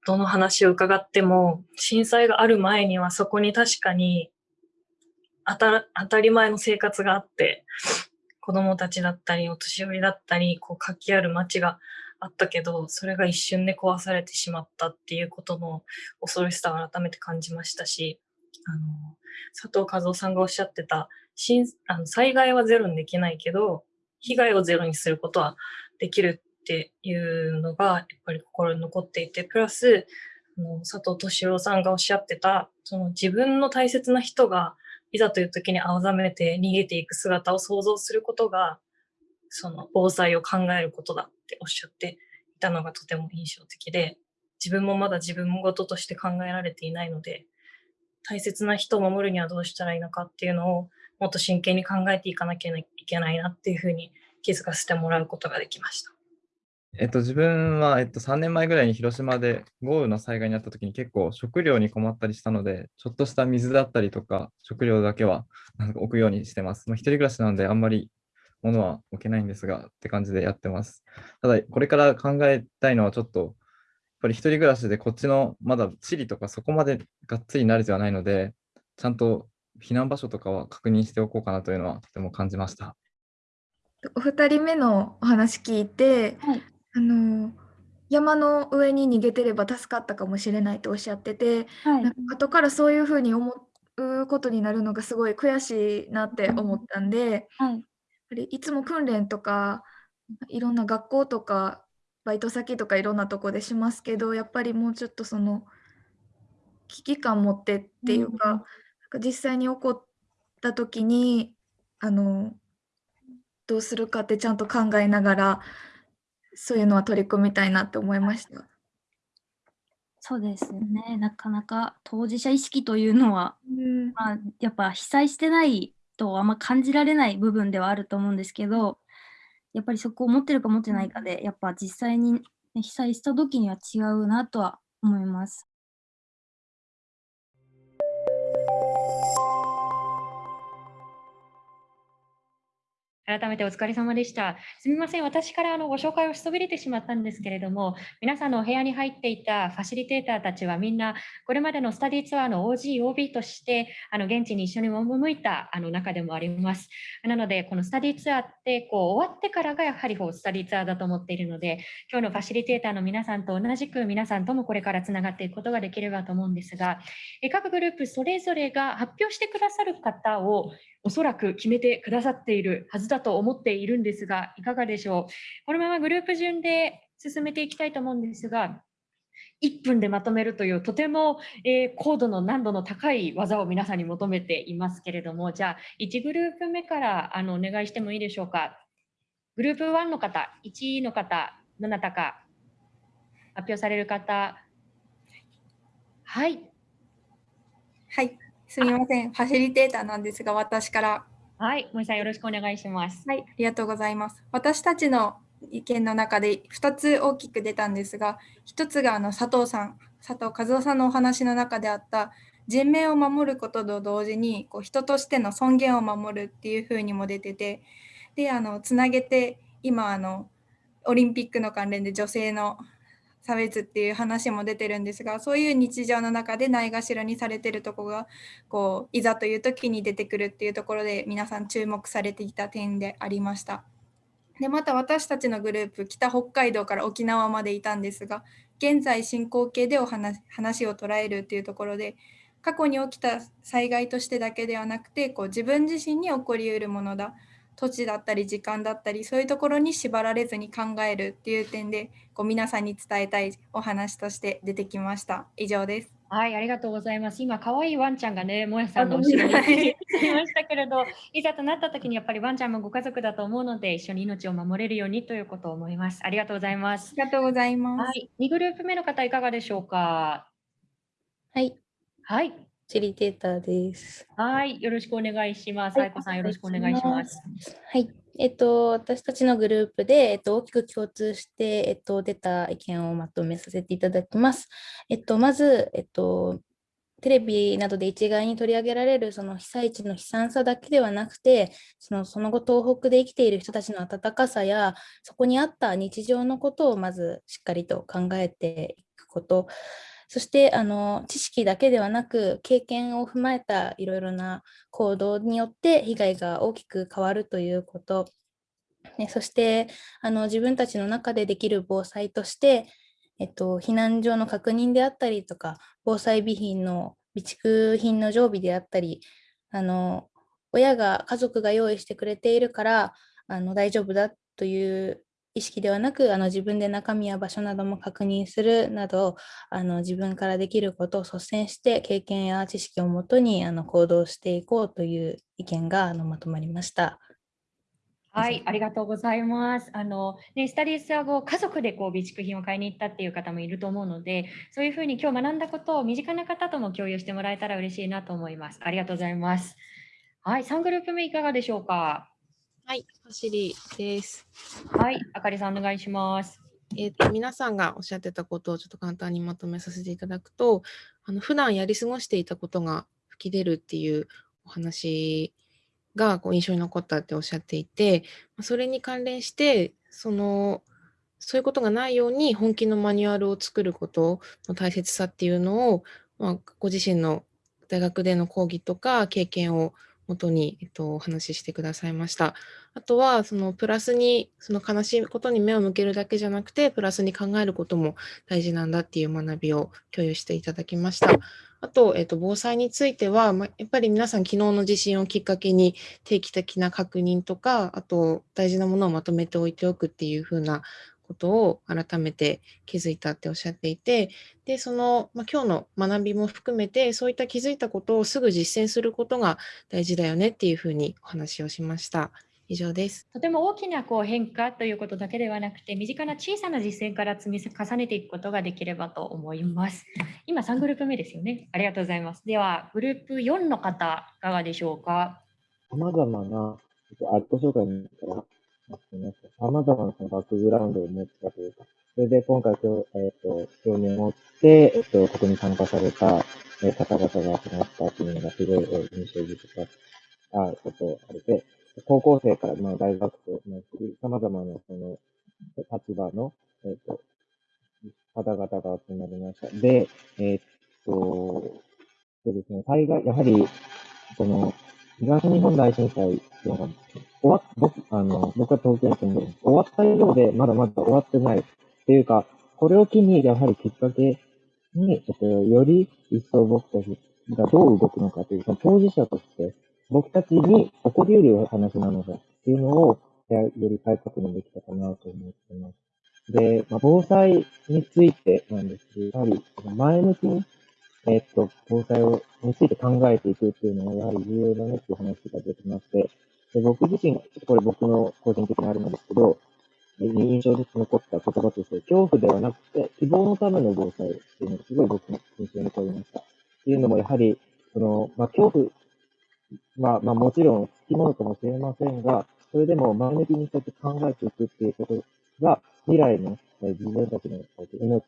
どの話を伺っても、震災がある前にはそこに確かに当た当たり前の生活があって、子供たちだったり、お年寄りだったり、こう活気ある街があったけど、それが一瞬で壊されてしまったっていうことの恐ろしさを改めて感じましたし、あの、佐藤和夫さんがおっしゃってた、あの災害はゼロにできないけど、被害をゼロにすることはできるっていうのが、やっぱり心に残っていて、プラス、あの佐藤敏郎さんがおっしゃってた、その自分の大切な人が、いざという時に青ざめて逃げていく姿を想像することが、その防災を考えることだっておっしゃっていたのがとても印象的で、自分もまだ自分事として考えられていないので、大切な人を守るにはどうしたらいいのかっていうのをもっと真剣に考えていかなきゃいけないなっていうふうに気づかせてもらうことができました。えっと、自分は、えっと、3年前ぐらいに広島で豪雨の災害にあった時に結構食料に困ったりしたので、ちょっとした水だったりとか食料だけはなんか置くようにしてます。まあ、一人暮らしなのであんまり物は置けないんですがって感じでやってます。ただ、これから考えたいのはちょっと、やっぱり一人暮らしでこっちのまだ地理とかそこまでがっつり慣れてはないので、ちゃんと避難場所とかは確認しておこうかなというのはとても感じました。お二人目のお話聞いて、はいあの山の上に逃げてれば助かったかもしれないとおっしゃってて、はい。なんか後からそういうふうに思うことになるのがすごい悔しいなって思ったんで、はい。やっぱりいつも訓練とかいろんな学校とかバイト先とかいろんなとこでしますけどやっぱりもうちょっとその危機感持ってっていうか,、うんなんか実際に起こった時にあのどうするかってちゃんと考えながらそういうのは取り組みたいなって思いました。そうですよね。なかなか当事者意識というのは、うんまあ、やっぱ被災してないとあんま感じられない部分ではあると思うんですけど、やっぱりそこを持ってるか持ってないかで、やっぱ実際にね被災した時には違うなとは思います。改めてお疲れ様でした。すみません、私からあのご紹介をしそびれてしまったんですけれども、皆さんのお部屋に入っていたファシリテーターたちはみんな、これまでのスタディツアーの OG、OB として、あの現地に一緒に赴いたあの中でもあります。なので、このスタディツアーってこう終わってからがやはりこうスタディツアーだと思っているので、今日のファシリテーターの皆さんと同じく皆さんともこれからつながっていくことができればと思うんですが、各グループそれぞれが発表してくださる方をおそらく決めてくださっているはずだと思っているんですが、いかがでしょう？このままグループ順で進めていきたいと思うんですが、1分でまとめるというとても、えー高度の難度の高い技を皆さんに求めていますけれども、じゃあ1グループ目からあのお願いしてもいいでしょうか？グループ1の方、1位の方、どなたか発表される方。はい。はい、すみません。ファシリテーターなんですが、私から。はい、森さんよろしくお願いします。はい、ありがとうございます。私たちの意見の中で2つ大きく出たんですが、1つがあの佐藤さん、佐藤和夫さんのお話の中であった人命を守ることと同時にこう人としての尊厳を守るっていうふうにも出てて、で、あのつなげて今あのオリンピックの関連で女性の差別っていう話も出てるんですがそういう日常の中でないがしろにされてるとこがこういざという時に出てくるっていうところで皆さん注目されていた点でありました。でまた私たちのグループ北北海道から沖縄までいたんですが現在進行形でお話話を捉えるっていうところで過去に起きた災害としてだけではなくてこう自分自身に起こりうるものだ土地だったり時間だったりそういうところに縛られずに考えるっていう点でこう皆さんに伝えたいお話として出てきました。以上です。はい、ありがとうございます。今、可愛いワンちゃんがね、もやさんの後ろにいましたけれど、いざとなった時にやっぱりワンちゃんもご家族だと思うので、一緒に命を守れるようにということを思います。ありがとうございます。ありがとうございます。はい、2グループ目の方いかがでしょうか？はい。はい。ファシリテーターです。はい、よろしくお願いします。愛子さん、よろしくお願いします。はい。えっと、私たちのグループで、えっと、大きく共通して、えっと、出た意見をまとめさせていただきます。えっと、まず、えっと、テレビなどで一概に取り上げられるその被災地の悲惨さだけではなくて、そのその後東北で生きている人たちの温かさや、そこにあった日常のことをまずしっかりと考えていくこと、そしてあの知識だけではなく経験を踏まえたいろいろな行動によって被害が大きく変わるということ、ね、そしてあの自分たちの中でできる防災として、えっと、避難所の確認であったりとか防災備品の備蓄品の常備であったりあの親が家族が用意してくれているからあの大丈夫だという意識ではなくあの自分で中身や場所なども確認するなどあの自分からできることを率先して経験や知識をもとにあの行動していこうという意見があのまとまりました。はい、ありがとうございます。あの、ね、スタディースア後、家族でこう備蓄品を買いに行ったっていう方もいると思うので、そういうふうに今日学んだことを身近な方とも共有してもらえたら嬉しいなと思います。ありがとうございます。はい、3グループ目いかがでしょうか？はい、ファシリです。はい、あかりさんお願いします。えーと、皆さんがおっしゃってたことをちょっと簡単にまとめさせていただくと、あの普段やり過ごしていたことが吹き出るっていうお話がこう印象に残ったっておっしゃっていて、それに関連して、その、そういうことがないように本気のマニュアルを作ることの大切さっていうのを、まあ、ご自身の大学での講義とか経験をもとに、えっと、お話ししてくださいました。あとは、そのプラスに、その悲しいことに目を向けるだけじゃなくて、プラスに考えることも大事なんだっていう学びを共有していただきました。あと、えっと、防災については、まやっぱり皆さん昨日の地震をきっかけに定期的な確認とか、あと大事なものをまとめておいておくっていうふうなことを改めて気づいたっておっしゃっていて、で、その、まあ、今日の学びも含めて、そういった気づいたことをすぐ実践することが大事だよねっていうふうにお話をしました。以上です。とても大きなこう変化ということだけではなくて、身近な小さな実践から積み重ねていくことができればと思います。今3グループ目ですよね。ありがとうございます。では、グループ4の方、いかがでしょうか？さまざまなアット紹介にからさまざまなバックグラウンドを持ったというか、それで今回、えっ、ー、と、興味を持って、えっ、と、ここに参加された、え方々が集まったっていうのがすごい、え印象深かったことあれで、高校生から、まあ、大学生、まあ、様々なその立場の、えっ、と、方々が集まりました。で、えっ、と、そうですね、災害、やはり、その、東日本大震災っていうのが、終わっ僕、あの、僕は東京に住んでる。終わったようで、まだまだ終わってない。っていうか、これを機に、やはりきっかけに、ちょっと、より一層僕たちがどう動くのかという、その当事者として、僕たちに起こり得る話なのだっていうのを、より再確認できたかなと思ってます。で、まあ、防災についてなんですけど、やはり前向きにえっと、防災をについて考えていくっていうのは、やはり重要だねっていう話が出てまして、で僕自身、これ僕の個人的にあるんですけど、印象に残った言葉として、恐怖ではなくて、希望のための防災っていうのがすごい僕の印象に残りました。っていうのも、やはり、その、まあ、恐怖、まあ、まあ、もちろん、つきものかもしれませんが、それでも前向きにそうやって考えていくっていうことが、未来の自分たちの命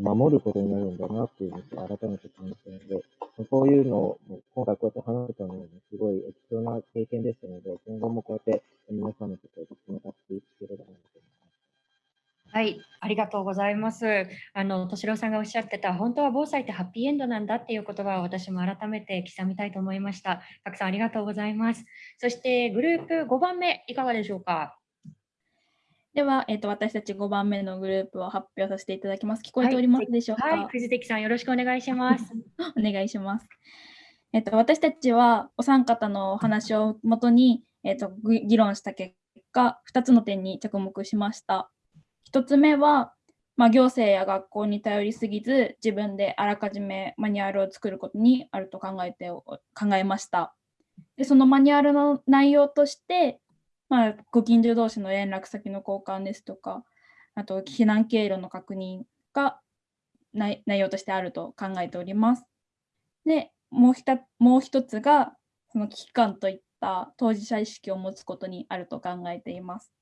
守ることになるんだなっていうのを改めて感じたので、そういうのを今回こうやって話せたのもすごい貴重な経験でしたので、今後もこうやって皆さんのことをつながっていければなと思います。はい、ありがとうございます。あの、敏郎さんがおっしゃってた、本当は防災ってハッピーエンドなんだっていう言葉を私も改めて刻みたいと思いました。たくさんありがとうございます。そしてグループ5番目、いかがでしょうか？では、えっ、ー、と、私たち5番目のグループを発表させていただきます。聞こえておりますでしょうか？はい、はい、藤関さん、よろしくお願いします。<laughs> お願いします。えっ、ー、と、私たちはお三方のお話をもとに、えっ、ー、と、議論した結果、2つの点に着目しました。1つ目は、まあ、行政や学校に頼りすぎず、自分であらかじめマニュアルを作ることにあると考えて考えました。でそのマニュアルの内容として、まあ、ご近所同士の連絡先の交換ですとか、あと避難経路の確認が内容としてあると考えております。で、もう一もう一つが、その危機感といった当事者意識を持つことにあると考えています。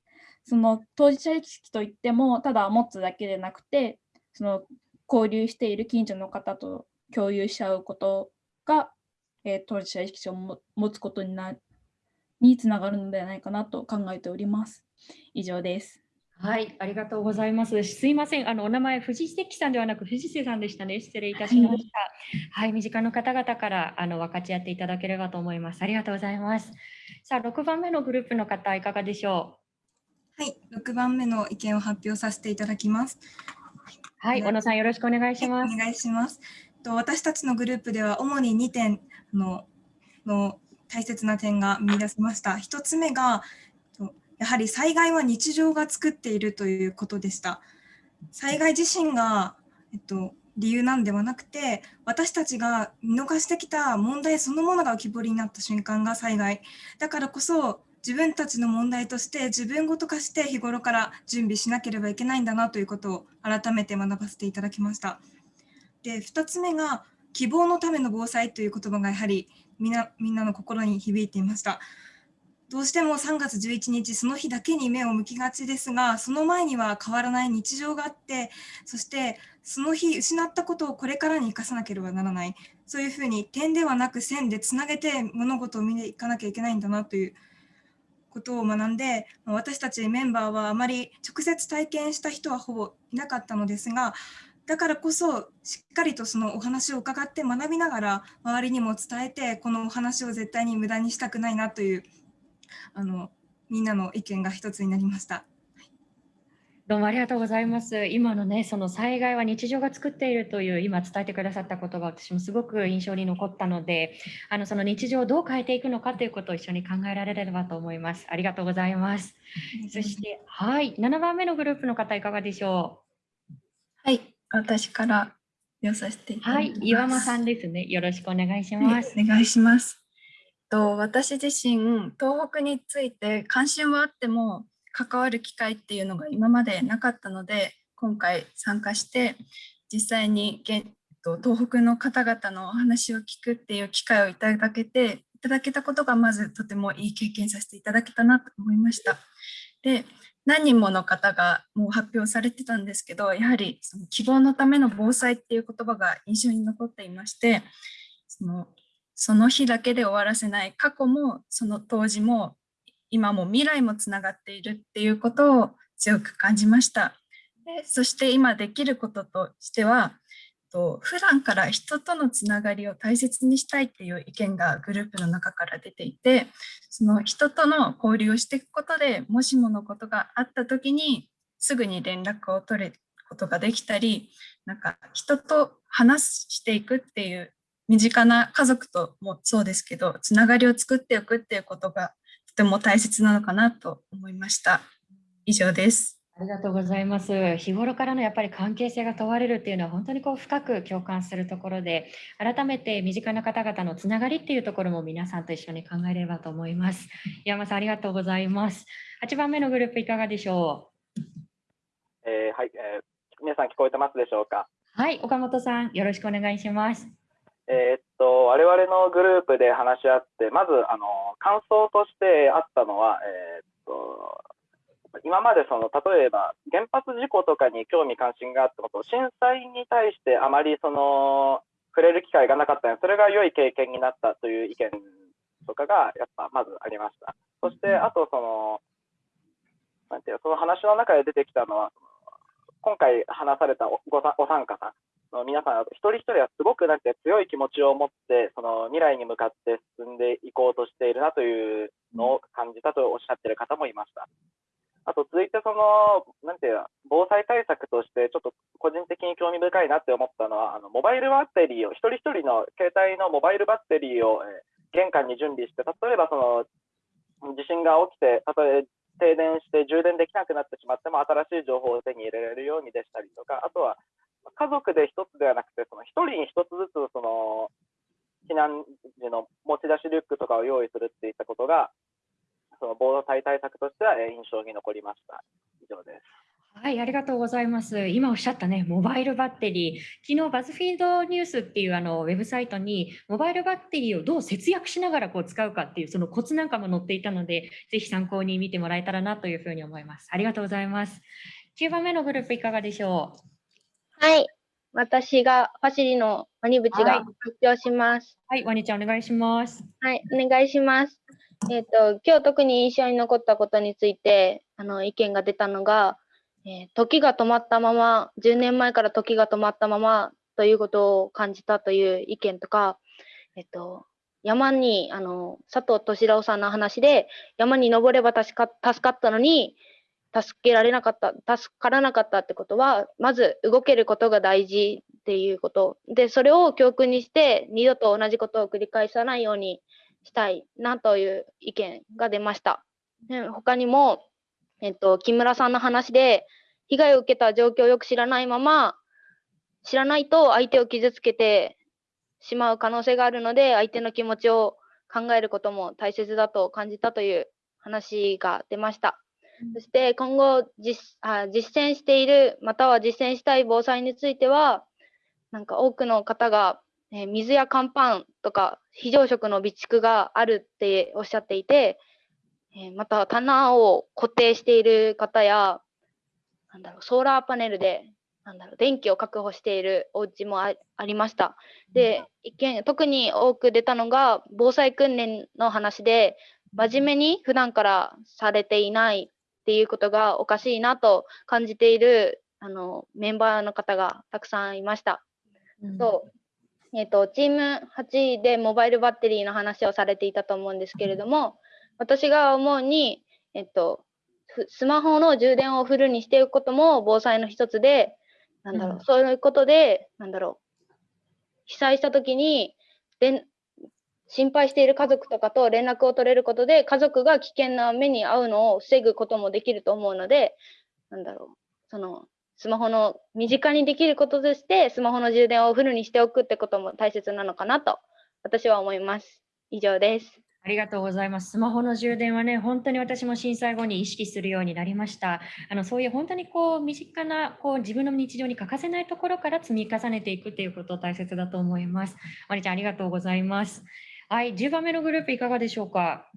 その当事者意識といっても、ただ持つだけでなくて、その交流している近所の方と共有し合うことが、えー、当事者意識を持つことになにつながるのではないかなと考えております。以上です。はい、ありがとうございます。すいません、あのお名前、藤関さんではなく藤瀬さんでしたね。失礼いたしました。はい、身近な方々からあの分かち合っていただければと思います。ありがとうございます。さあ、6番目のグループの方、いかがでしょう？はい、6番目の意見を発表させていただきます。はい、小野さん、よろしくお願いします。お願いします。と私たちのグループでは主に2点のの大切な点が見出せました。1つ目が、やはり災害は日常が作っているということでした。災害自身が、えっと、理由なんではなくて、私たちが見逃してきた問題そのものが浮き彫りになった瞬間が災害。だからこそ、自分たちの問題として自分ごと化して日頃から準備しなければいけないんだなということを改めて学ばせていただきました。で、2つ目が希望のための防災という言葉がやはりみんなみんなの心に響いていました。どうしても3月11日その日だけに目を向きがちですがその前には変わらない日常があってそしてその日失ったことをこれからに生かさなければならないそういうふうに点ではなく線でつなげて物事を見ていかなきゃいけないんだなということを学んで私たちメンバーはあまり直接体験した人はほぼいなかったのですがだからこそしっかりとそのお話を伺って学びながら周りにも伝えてこのお話を絶対に無駄にしたくないなというあのみんなの意見が一つになりました。どうもありがとうございます。今のね、その災害は日常が作っているという今伝えてくださった言葉、私もすごく印象に残ったので、あのその日常をどう変えていくのかということを一緒に考えられればと思います。ありがとうございます。そして、はい、7番目のグループの方いかがでしょはい、私から読させていうただはいきます。、岩間さんですね。よろしくお願いしはいます。お願いします。と私自身東北について関心はあっても関わる機会っていうのが今までなかったので今回参加して実際に東北の方々のお話を聞くっていう機会をいただけていただけたことがまずとてもいい経験させていただけたなと思いました。で何人もの方がもう発表されてたんですけどやはりその希望のための防災っていう言葉が印象に残っていましてそのその日だけで終わらせない過去もその当時も今も未来もつながっているっていうことを強く感じました。でそして今できることとしてはと普段から人とのつながりを大切にしたいっていう意見がグループの中から出ていてその人との交流をしていくことでもしものことがあった時にすぐに連絡を取ることができたりなんか人と話していくっていう身近な家族ともそうですけどつながりを作っておくっていうことがとても大切なのかなと思いました。以上です。ありがとうございます。日頃からのやっぱり関係性が問われるっていうのは本当にこう深く共感するところで、改めて身近な方々のつながりっていうところも皆さんと一緒に考えればと思います。山さんありがとうございます。8番目のグループいかがでしょえーはい、えー皆さん聞こえてますでしょうか？うはい、岡本さんよろしくお願いします。えーっと、我々のグループで話し合って、まず、あの、感想としてあったのは、えーっと、今までその、例えば原発事故とかに興味関心があったこと、震災に対してあまりその、触れる機会がなかったので、それが良い経験になったという意見とかが、やっぱまずありました。そして、あとその、なんていうのその話の中で出てきたのは、今回話されたおごさお三方の皆さん、一人一人はすごくなんて強い気持ちを持って、その未来に向かって進んでいこうとしているなというのを感じたとおっしゃっている方もいました。あと続いてその、なんていう、防災対策として、ちょっと個人的に興味深いなって思ったのは、あのモバイルバッテリーを、一人一人の携帯のモバイルバッテリーを、え玄関に準備して、例えばその地震が起きて、たとえ停電して充電できなくなってしまっても、新しい情報を手に入れられるようにでしたりとか、あとは家族で一つではなくて、その一人に一つずつその避難時の持ち出しリュックとかを用意するっていったことが、その防災対策としてはえー印象に残りました。以上です。はい、ありがとうございます。今おっしゃったね、モバイルバッテリー。昨日バズフィードニュースっていうあのウェブサイトに、モバイルバッテリーをどう節約しながらこう使うかっていうそのコツなんかも載っていたので、ぜひ参考に見てもらえたらなというふうに思います。ありがとうございます。9番目のグループいかがでしょう？はい。私がファシリのワニブチはいが発表します。はい、ワニちゃんお願いします。はい、お願いします。えっ、と、今日特に印象に残ったことについて、あの、意見が出たのが、えー時が止まったまま、10年前から時が止まったままということを感じたという意見とか、えっと、山に、あの、佐藤敏郎さんの話で、山に登れば助か助かったのに、助けられなかった、助からなかったってことは、まず動けることが大事っていうこと。で、それを教訓にして、二度と同じことを繰り返さないようにしたいなという意見が出ました。ね他にも、えっと、木村さんの話で、被害を受けた状況をよく知らないまま、知らないと相手を傷つけてしまう可能性があるので、相手の気持ちを考えることも大切だと感じたという話が出ました。そして今後実あ実践している、または実践したい防災については、なんか多くの方が、えー水や乾パンとか非常食の備蓄があるっておっしゃっていて、えーまた棚を固定している方や、なんだろう、ソーラーパネルで、なんだろう、電気を確保しているお家もあありました。で、意見、特に多く出たのが、防災訓練の話で、真面目に普段からされていないっていうことがおかしいなと感じているあのメンバーの方がたくさんいました。そうえっとチーム8でモバイルバッテリーの話をされていたと思うんですけれども、私が思うに、えっと、ふスマホの充電をフルにしておくことも防災の一つで、なんだろう、うん。そういうことで、なんだろう、被災した時に、で心配している家族とかと連絡を取れることで、家族が危険な目に遭うのを防ぐこともできると思うので、なんだろう、その、スマホの身近にできることとして、スマホの充電をフルにしておくってことも大切なのかなと、私は思います。以上です。ありがとうございます。スマホの充電はね、本当に私も震災後に意識するようになりました。あのそういう本当にこう身近なこう自分の日常に欠かせないところから積み重ねていくということ大切だと思います。まりちゃんありがとうございます。はい、10番目のグループいかがでしょうか？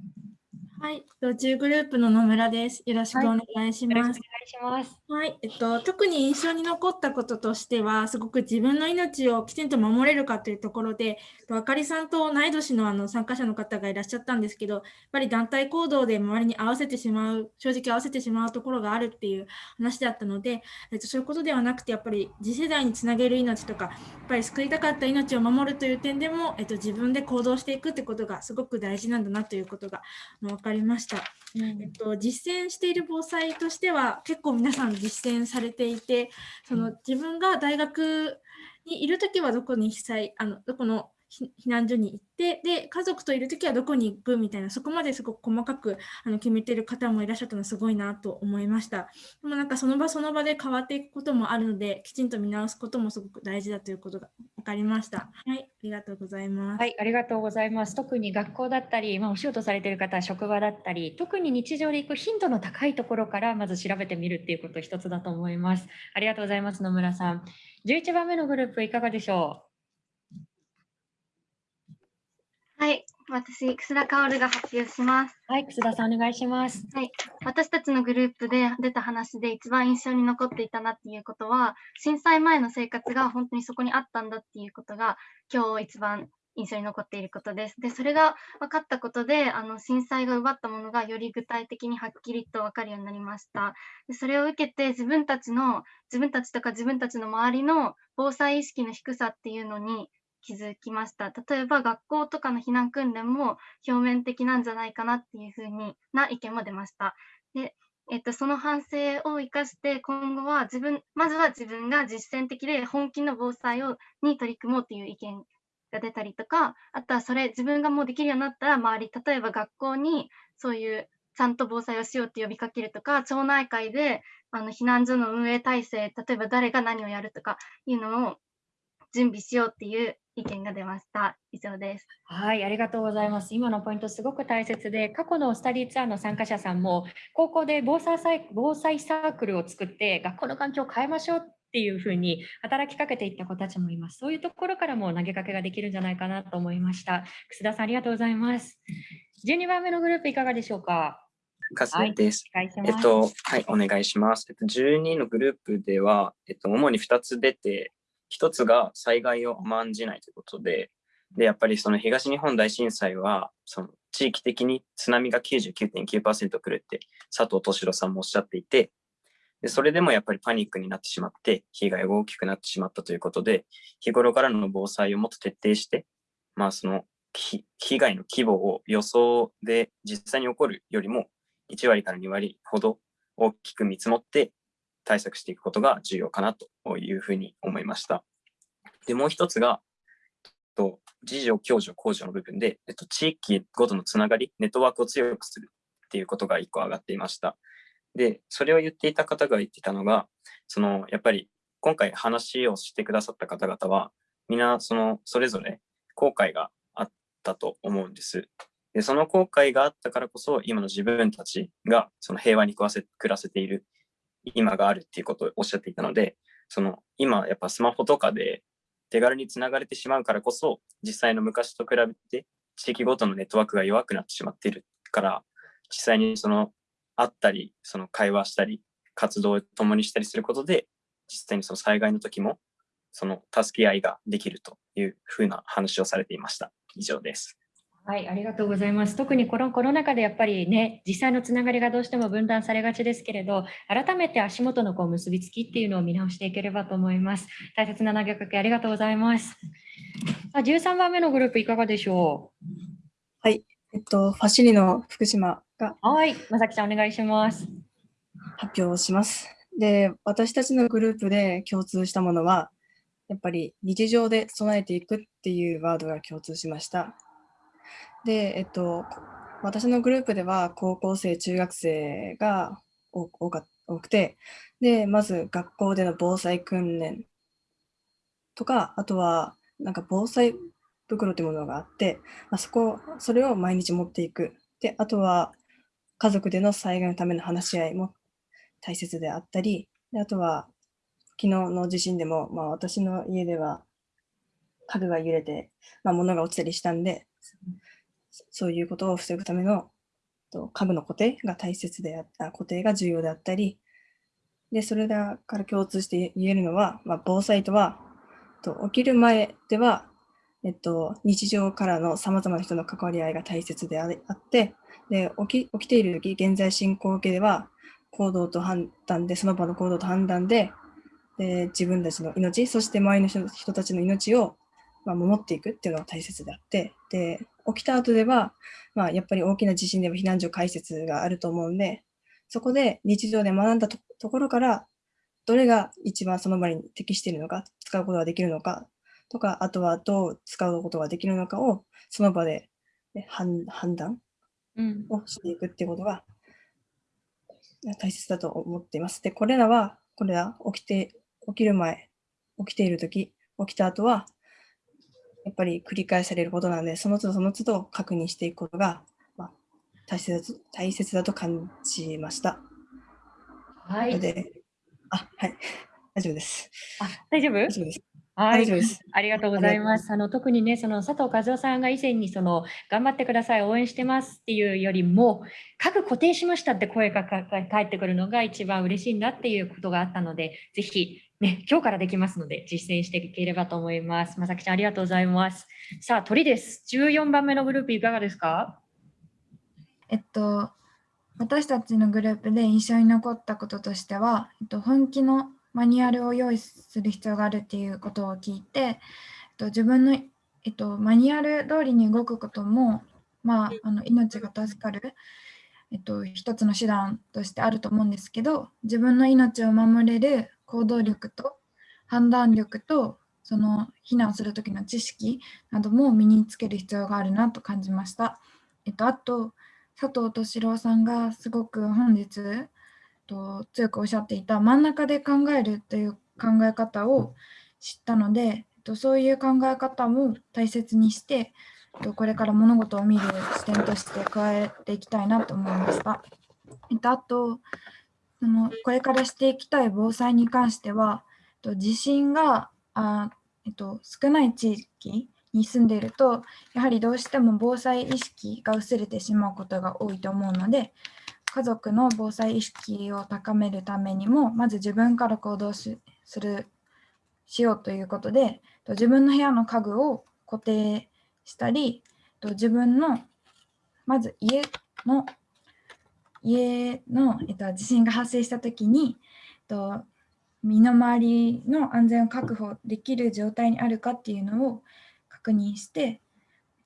はい、途中グループの野村です。よろしくお願いします。よろしくお願いします。はい、えっと、特に印象に残ったこととしては、すごく自分の命をきちんと守れるかというところで、えっとあかりさんと同い年のあの参加者の方がいらっしゃったんですけど、やっぱり団体行動で周りに合わせてしまう、正直合わせてしまうところがあるっていう話だったので、えっと、そういうことではなくて、やっぱり次世代につなげる命とか、やっぱり救いたかった命を守るという点でも、えっと、自分で行動していくってことがすごく大事なんだなということがあの分かりました。えっと、実践している防災としては結構皆さん実践されていてその自分が大学にいる時はどこに被災あのどこの避難所に行ってで家族といる時はどこに行くみたいなそこまですごく細かくあの決めてる方もいらっしゃったのすごいなと思いましたでもなんかその場その場で変わっていくこともあるのできちんと見直すこともすごく大事だということが分かりましたはいありがとうございますはい、ありがとうございます。特に学校だったり、まあ、お仕事されてる方は職場だったり、特に日常で行く頻度の高いところからまず調べてみるっていうこと一つだと思います。ありがとうございます、野村さん。11番目のグループいかがでしょう？はい、私、楠田薫が発表します。はい、楠田さんお願いします。はい、私たちのグループで出た話で一番印象に残っていたなっていうことは、震災前の生活が本当にそこにあったんだっていうことが、今日一番印象に残っていることです。で、それが分かったことで、あの震災が奪ったものがより具体的にはっきりと分かるようになりました。でそれを受けて自分たちの、自分たちとか自分たちの周りの防災意識の低さっていうのに気づきました。例えば学校とかの避難訓練も表面的なんじゃないかなっていうふうにな意見も出ました。で、えっと、その反省を生かして今後は自分、まずは自分が実践的で本気の防災をに取り組もうっていう意見が出たりとか、あとはそれ自分がもうできるようになったら周り、例えば学校にそういうちゃんと防災をしようって呼びかけるとか、町内会であの避難所の運営体制、例えば誰が何をやるとかいうのを準備しようっていう意見が出ました。以上です。はい、ありがとうございます。今のポイントすごく大切で、過去のスタディツアーの参加者さんも、高校で防災サイ防災サークルを作って、学校の環境を変えましょうっていうふうに働きかけていった子たちもいます。そういうところからも投げかけができるんじゃないかなと思いました。楠田さん、ありがとうございます。12番目のグループいかがでしょうか？です。お願いしますえっと、はい、お願いします。えっと、12のグループでは、えっと、主に2つ出て、1つが災害を甘んじないということで、で、やっぱりその東日本大震災は、その地域的に津波が99.9%来るって佐藤敏郎さんもおっしゃっていて、で、それでもやっぱりパニックになってしまって、被害が大きくなってしまったということで、日頃からの防災をもっと徹底して、まあその被害の規模を予想で実際に起こるよりも1割から2割ほど大きく見積もって対策していくことが重要かなとというふうに思いました。で、もう一つが、と自助、共助、公助の部分で、えっと、地域ごとのつながり、ネットワークを強くするっていうことが一個上がっていました。で、それを言っていた方が言っていたのが、その、やっぱり今回話をしてくださった方々は、みんなその、それぞれ後悔があったと思うんです。で、その後悔があったからこそ、今の自分たちがその平和に暮らせ暮らせている今があるっていうことをおっしゃっていたので、その今やっぱスマホとかで手軽につながれてしまうからこそ、実際の昔と比べて地域ごとのネットワークが弱くなってしまっているから、実際にその会ったり、その会話したり、活動を共にしたりすることで、実際にその災害の時も、その助け合いができるというふうな話をされていました。以上です。はい、ありがとうございます。特にこのコロナ禍でやっぱりね、実際のつながりがどうしても分断されがちですけれど、改めて足元のこう結びつきっていうのを見直していければと思います。大切な投げかけありがとうございます。さあ13番目のグループいかがでしょう？はい、えっと、ファシリの福島が。はい、まさきさんお願いします。発表します。で、私たちのグループで共通したものは、やっぱり日常で備えていくっていうワードが共通しました。で、えっと、私のグループでは高校生、中学生が多か多くて、で、まず学校での防災訓練とか、あとはなんか防災袋というものがあって、まあ、そこ、それを毎日持っていく。で、あとは家族での災害のための話し合いも大切であったり、であとは昨日の地震でも、まあ、私の家では家具が揺れて、まあ、物が落ちたりしたんで、そういうことを防ぐための家具の固定が大切であった、固定が重要であったり、で、それだから共通して言えるのは、まあ、防災とは、と起きる前では、えっと、日常からのさまざまな人の関わり合いが大切であって、で起き起きている時、現在進行形では、行動と判断で、その場の行動と判断で、で自分たちの命、そして周りの人たちの命を、まあ、守っていくっていうのが大切であって、で起きた後では、まあ、やっぱり大きな地震でも避難所開設があると思うんで、そこで日常で学んだところから、どれが一番その場に適しているのか、使うことができるのかとか、あとはどう使うことができるのかを、その場で、ね、判断をしていくっていうことが大切だと思っています。で、これらは、これら起きて、起きる前、起きているとき、起きた後は、やっぱり繰り返されることなので、その都度その都度確認していくことが、まあ、大切だと大切だと感じました。はい。で、あ、はい。大丈夫です。あ、大丈夫？大丈夫です。はい。ありがとうございます。あの特にね、その佐藤和夫さんが以前にその頑張ってください、応援してますっていうよりも、家具固定しましたって声が返ってくるのが一番嬉しいんだっていうことがあったので、ぜひね、今日からできますので、実践していければと思います。まさきちゃん、ありがとうございます。さあ、鳥です。14番目のグループ、いかがですか？えっと、私たちのグループで印象に残ったこととしては、えっと、本気のマニュアルを用意する必要があるっていうことを聞いて、えっと、自分の、えっと、マニュアル通りに動くことも、まあ、あの命が助かる、えっと、一つの手段としてあると思うんですけど、自分の命を守れる行動力と判断力とその避難する時の知識なども身につける必要があるなと感じました。えっと、あと佐藤敏郎さんがすごく本日と強くおっしゃっていた真ん中で考えるという考え方を知ったので、えっと、そういう考え方も大切にして、えっと、これから物事を見る視点として加えていきたいなと思いました。えっと、あとそのこれからしていきたい防災に関しては、と地震があ、えっと、少ない地域に住んでいると、やはりどうしても防災意識が薄れてしまうことが多いと思うので、家族の防災意識を高めるためにも、まず自分から行動するしようということで、自分の部屋の家具を固定したり、自分のまず家の家の、えっと、地震が発生したときに、えっと、身の回りの安全を確保できる状態にあるかっていうのを確認して、えっ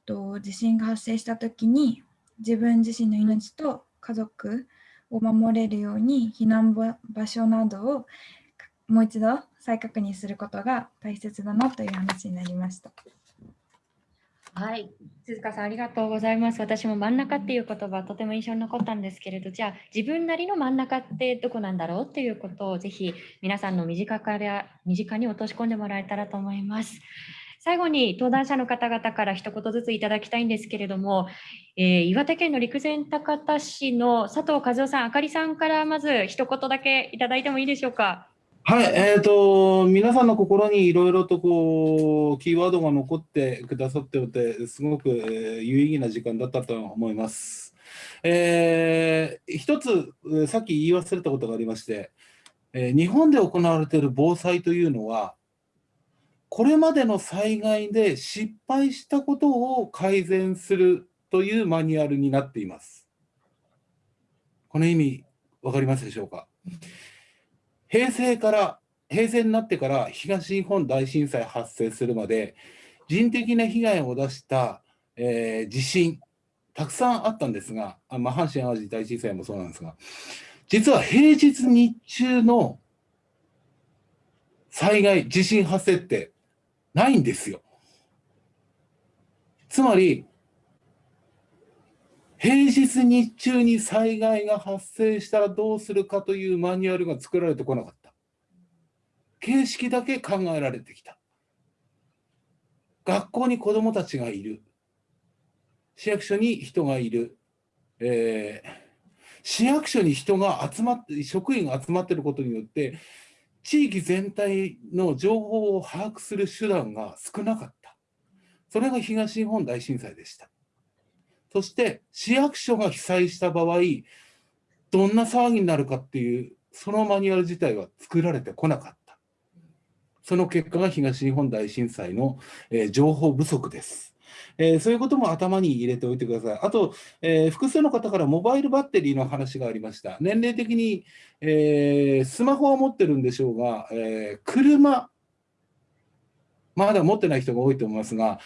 と、地震が発生したときに自分自身の命と家族を守れるように避難場所などをもう一度再確認することが大切だなという話になりました。はい、鈴鹿さんありがとうございます。私も真ん中っていう言葉とても印象に残ったんですけれど、じゃあ自分なりの真ん中ってどこなんだろうっていうことをぜひ皆さんの身近から身近に落とし込んでもらえたらと思います。最後に登壇者の方々から一言ずついただきたいんですけれども、えー、岩手県の陸前高田市の佐藤和夫さん、あかりさんからまず一言だけいただいてもいいでしょうか？はい、えーと、皆さんの心にいろいろとこうキーワードが残ってくださっておて、すごく、有意義な時間だったと思います。えー、一つ、さっき言い忘れたことがありまして、えー、日本で行われている防災というのは、これまでの災害で失敗したことを改善するというマニュアルになっています。この意味、分かりますでしょうか？平成から、平成になってから東日本大震災発生するまで、人的な被害を出した、えー、地震、たくさんあったんですが、あまあ、阪神・淡路大震災もそうなんですが、実は平日日中の災害、地震発生ってないんですよ。つまり、平日日中に災害が発生したらどうするかというマニュアルが作られてこなかった。形式だけ考えられてきた。学校に子どもたちがいる。市役所に人がいる。えー、市役所に人が集まって、職員が集まってることによって、地域全体の情報を把握する手段が少なかった。それが東日本大震災でした。そして市役所が被災した場合、どんな騒ぎになるかっていう、そのマニュアル自体は作られてこなかった。その結果が東日本大震災の、えー、情報不足です。えー、そういうことも頭に入れておいてください。あと、えー、複数の方からモバイルバッテリーの話がありました。年齢的に、えー、スマホは持ってるんでしょうが、え車、まだ持ってない人が多いと思いますが、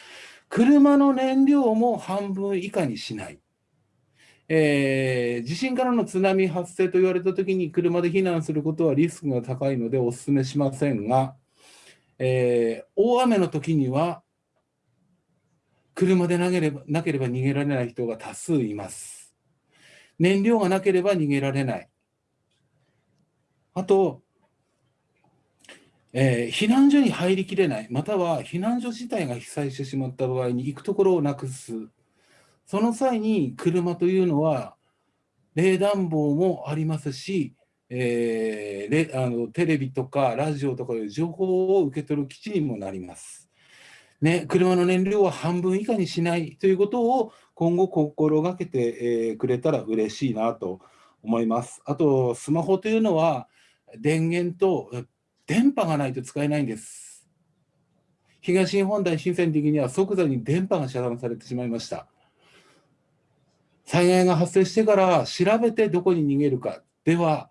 車の燃料も半分以下にしない。えー、地震からの津波発生と言われたときに車で避難することはリスクが高いのでお勧めしませんが、えー、大雨の時には車で投げればなければ逃げられない人が多数います。燃料がなければ逃げられない。あと、えー、避難所に入りきれない、または避難所自体が被災してしまった場合に行くところをなくす。その際に車というのは、冷暖房もありますし、えー、あのテレビとかラジオとかいう情報を受け取る基地にもなります。ね、車の燃料は半分以下にしないということを今後心がけて、えくれたら嬉しいなと思います。あと、スマホというのは電源と電波がないと使えないんです。東日本大震災の時には即座に電波が遮断されてしまいました。災害が発生してから調べてどこに逃げるかでは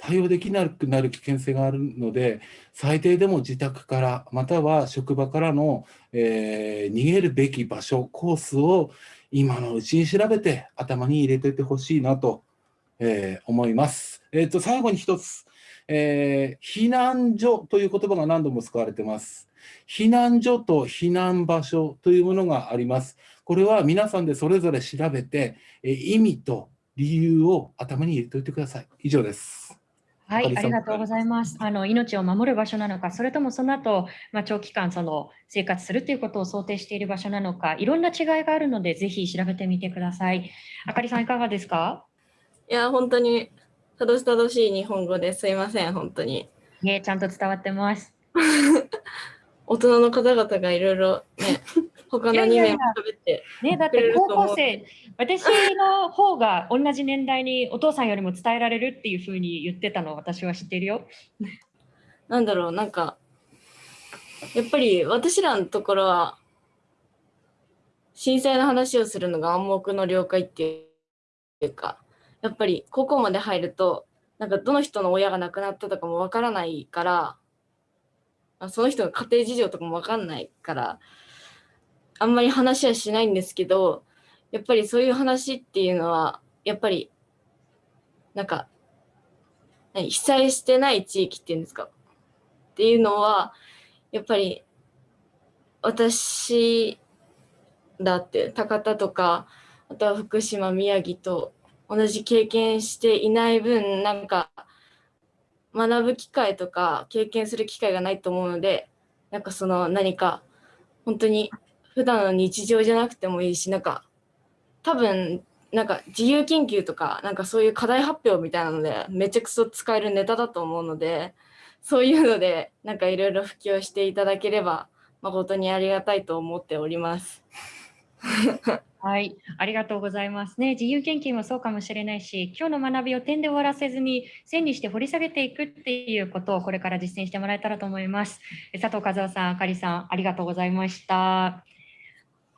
対応できなくなる危険性があるので、最低でも自宅から、または職場からの、えー、逃げるべき場所、コースを今のうちに調べて頭に入れておいてほしいなと、えー、思います。えーと、最後に一つ、えー、避難所という言葉が何度も使われています。避難所と避難場所というものがあります。これは皆さんでそれぞれ調べて、え意味と理由を頭に入れておいてください。以上です。はい、ありがとうございます。あの命を守る場所なのか、それともその後、まあ、長期間その生活するということを想定している場所なのか、いろんな違いがあるので、ぜひ調べてみてください。あかりさん、いかがですか？いや、本当にたどしたどしい日本語ですいません、本当に。ね、ちゃんと伝わってます。<laughs> 大人の方々がいろいろね、他の2名も喋ってね、だって高校生、私の方が同じ年代にお父さんよりも伝えられるっていうふうに言ってたの私は知ってるよ。なんだろう、なんか、やっぱり私らのところは、震災の話をするのが暗黙の了解っていうか、やっぱり高校まで入ると、なんかどの人の親が亡くなったとかもわからないから、その人の家庭事情とかもわかんないから、あんまり話はしないんですけど、やっぱりそういう話っていうのは、やっぱり、なんか、被災してない地域っていうんですか？っていうのは、やっぱり、私だって、高田とか、あとは福島、宮城と同じ経験していない分、なんか、学ぶ機会とか経験する機会がないと思うので、なんかその何か、本当に普段の日常じゃなくてもいいし、なんか、多分、なんか自由研究とか、なんかそういう課題発表みたいなので、めちゃくそ使えるネタだと思うので、そういうので、なんかいろいろ普及していただければ、誠にありがたいと思っております。はい、ありがとうございますね。自由研究もそうかもしれないし、今日の学びを点で終わらせずに線にして掘り下げていくっていうことをこれから実践してもらえたらと思います。佐藤和夫さん、あかりさん、ありがとうございました。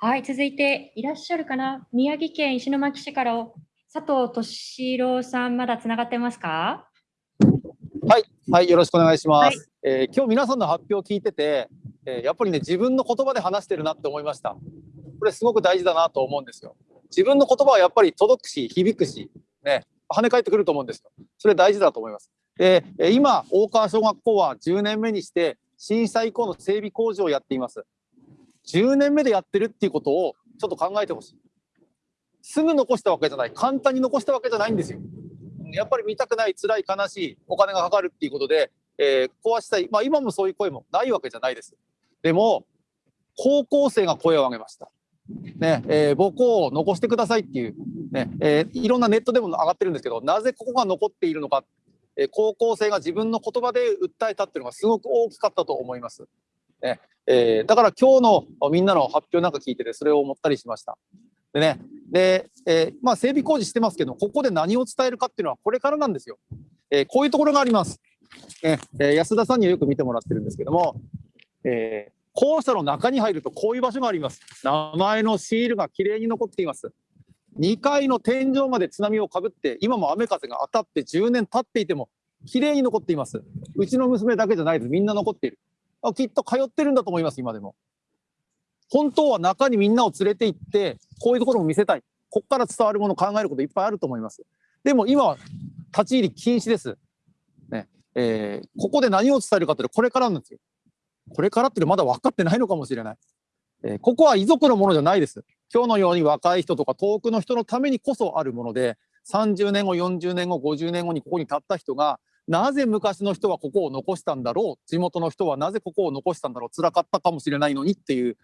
はい、続いていらっしゃるかな？宮城県石巻市から佐藤敏郎さん、まだつながってますか？はい、はい、よろしくお願いします。はい、えー、今日皆さんの発表を聞いてて、えー、やっぱりね、自分の言葉で話してるなって思いました。これすごく大事だなと思うんですよ。自分の言葉はやっぱり届くし、響くし、ね、跳ね返ってくると思うんですよ。それ大事だと思います。で、今、大川小学校は10年目にして、震災以降の整備工事をやっています。10年目でやってるっていうことをちょっと考えてほしい。すぐ残したわけじゃない。簡単に残したわけじゃないんですよ。やっぱり見たくない、辛い、悲しい、お金がかかるっていうことで、えー、壊したい。まあ今もそういう声もないわけじゃないです。でも、高校生が声を上げました。ねえー、母校を残してくださいっていう、ねえー、いろんなネットでも上がってるんですけどなぜここが残っているのか、えー、高校生が自分の言葉で訴えたっていうのがすごく大きかったと思います。ねえー、だから今日のみんなの発表なんか聞いててそれを思ったりしました。でねで、えー、まあ、整備工事してますけどここで何を伝えるかっていうのはこれからなんですよ。えこういうところがあります。ねえー、安田さんにはよく見てもらってるんですけども、えー、校舎の中に入るとこういう場所があります。名前のシールがきれいに残っています。2階の天井まで津波をかぶって、今も雨風が当たって10年経っていても、きれいに残っています。うちの娘だけじゃないです。みんな残っている。あきっと通ってるんだと思います、今でも。本当は中にみんなを連れて行って、こういうところも見せたい。ここから伝わるものを考えることいっぱいあると思います。でも今は立ち入り禁止です。ねえー、ここで何を伝えるかってこれからなんですよ。これからってまだ分かってないのかもしれない。えー、ここは遺族のものじゃないです。今日のように若い人とか遠くの人のためにこそあるもので、30年後、40年後、50年後にここに立った人が、なぜ昔の人はここを残したんだろう、地元の人はなぜここを残したんだろう、辛かったかもしれないのにっていう、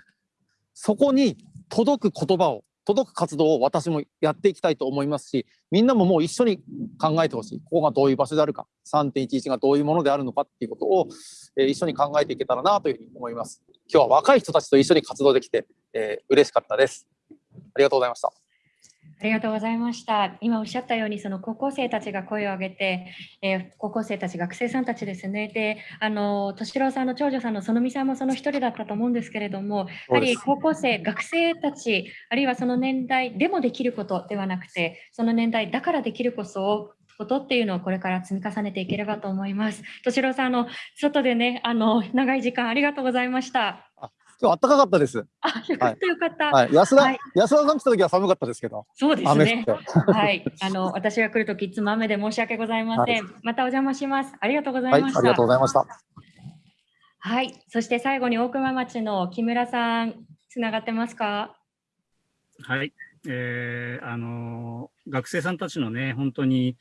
そこに届く言葉を届く活動を私もやっていきたいと思いますし、みんなももう一緒に考えてほしい。ここがどういう場所であるか、3.11がどういうものであるのかっていうことを、えー、一緒に考えていけたらなというふうに思います。今日は若い人たちと一緒に活動できて、えー、嬉しかったです。ありがとうございました。ありがとうございました。今おっしゃったように、その高校生たちが声を上げて、えー、高校生たち、学生さんたちですね。で、あの、敏郎さんの長女さんの園美さんもその一人だったと思うんですけれども、やはり高校生、学生たち、あるいはその年代でもできることではなくて、その年代だからできるこそことっていうのをこれから積み重ねていければと思います。敏郎さん、あの、外でね、あの、長い時間ありがとうございました。今日暖かかったです。あ、よかったよかった。はい、安田、はい、安田さん来た時は寒かったですけど。そうですね。はい、あの私が来る時いつも雨で申し訳ございません。はい、またお邪魔します。ありがとうございました。ありがとうございました。はい、そして最後に大熊町の木村さんつながってますか？はい、えー、あの学生さんたちのね本当に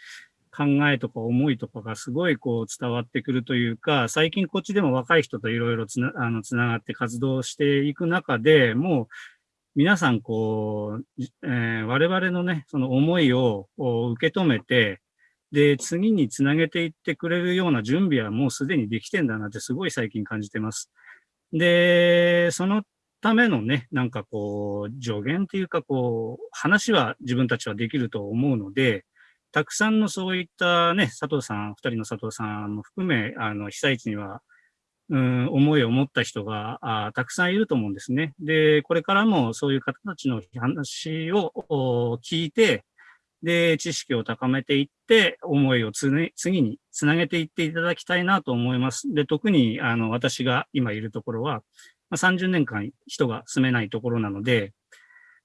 考えとか思いとかがすごいこう伝わってくるというか、最近こっちでも若い人といろいろつなあのつながって活動していく中でもう皆さんこう、えー、我々のね、その思いを受け止めて、で、次につなげていってくれるような準備はもうすでにできてんだなってすごい最近感じてます。で、そのためのね、なんかこう、助言っていうかこう、話は自分たちはできると思うので、たくさんのそういったね、佐藤さん、二人の佐藤さんも含め、あの、被災地には、うん、思いを持った人があたくさんいると思うんですね。で、これからもそういう方たちの話を聞いて、で、知識を高めていって、思いをつ、ね、次につなげていっていただきたいなと思います。で、特に、あの、私が今いるところは、まあ、30年間人が住めないところなので、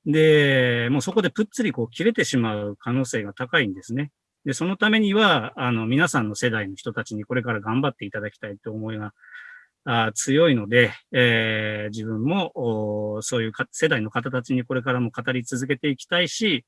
で、もうそこでぷっつりこう切れてしまう可能性が高いんですね。で、そのためには、あの、皆さんの世代の人たちにこれから頑張っていただきたいという思いがあ強いので、えー、自分もそういう世代の方たちにこれからも語り続けていきたいし、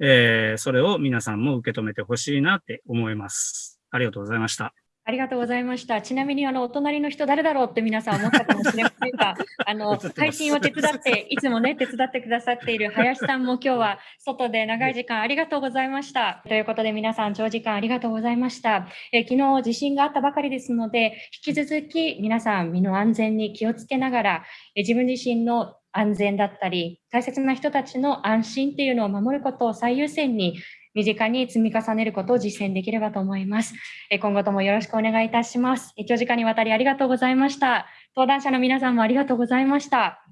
えー、それを皆さんも受け止めてほしいなって思います。ありがとうございました。ありがとうございました。ちなみにあのお隣の人誰だろうって皆さん思ったかもしれませんが、<laughs> あの配信を手伝っていつもね手伝ってくださっている林さんも <laughs> 今日は外で長い時間ありがとうございました。ということで皆さん長時間ありがとうございました。え昨日地震があったばかりですので引き続き皆さん身の安全に気をつけながらえ自分自身の安全だったり、大切な人たちの安心っていうのを守ることを最優先に身近に積み重ねることを実践できればと思います。今後ともよろしくお願いいたします。長時間にわたりありがとうございました。登壇者の皆さんもありがとうございました。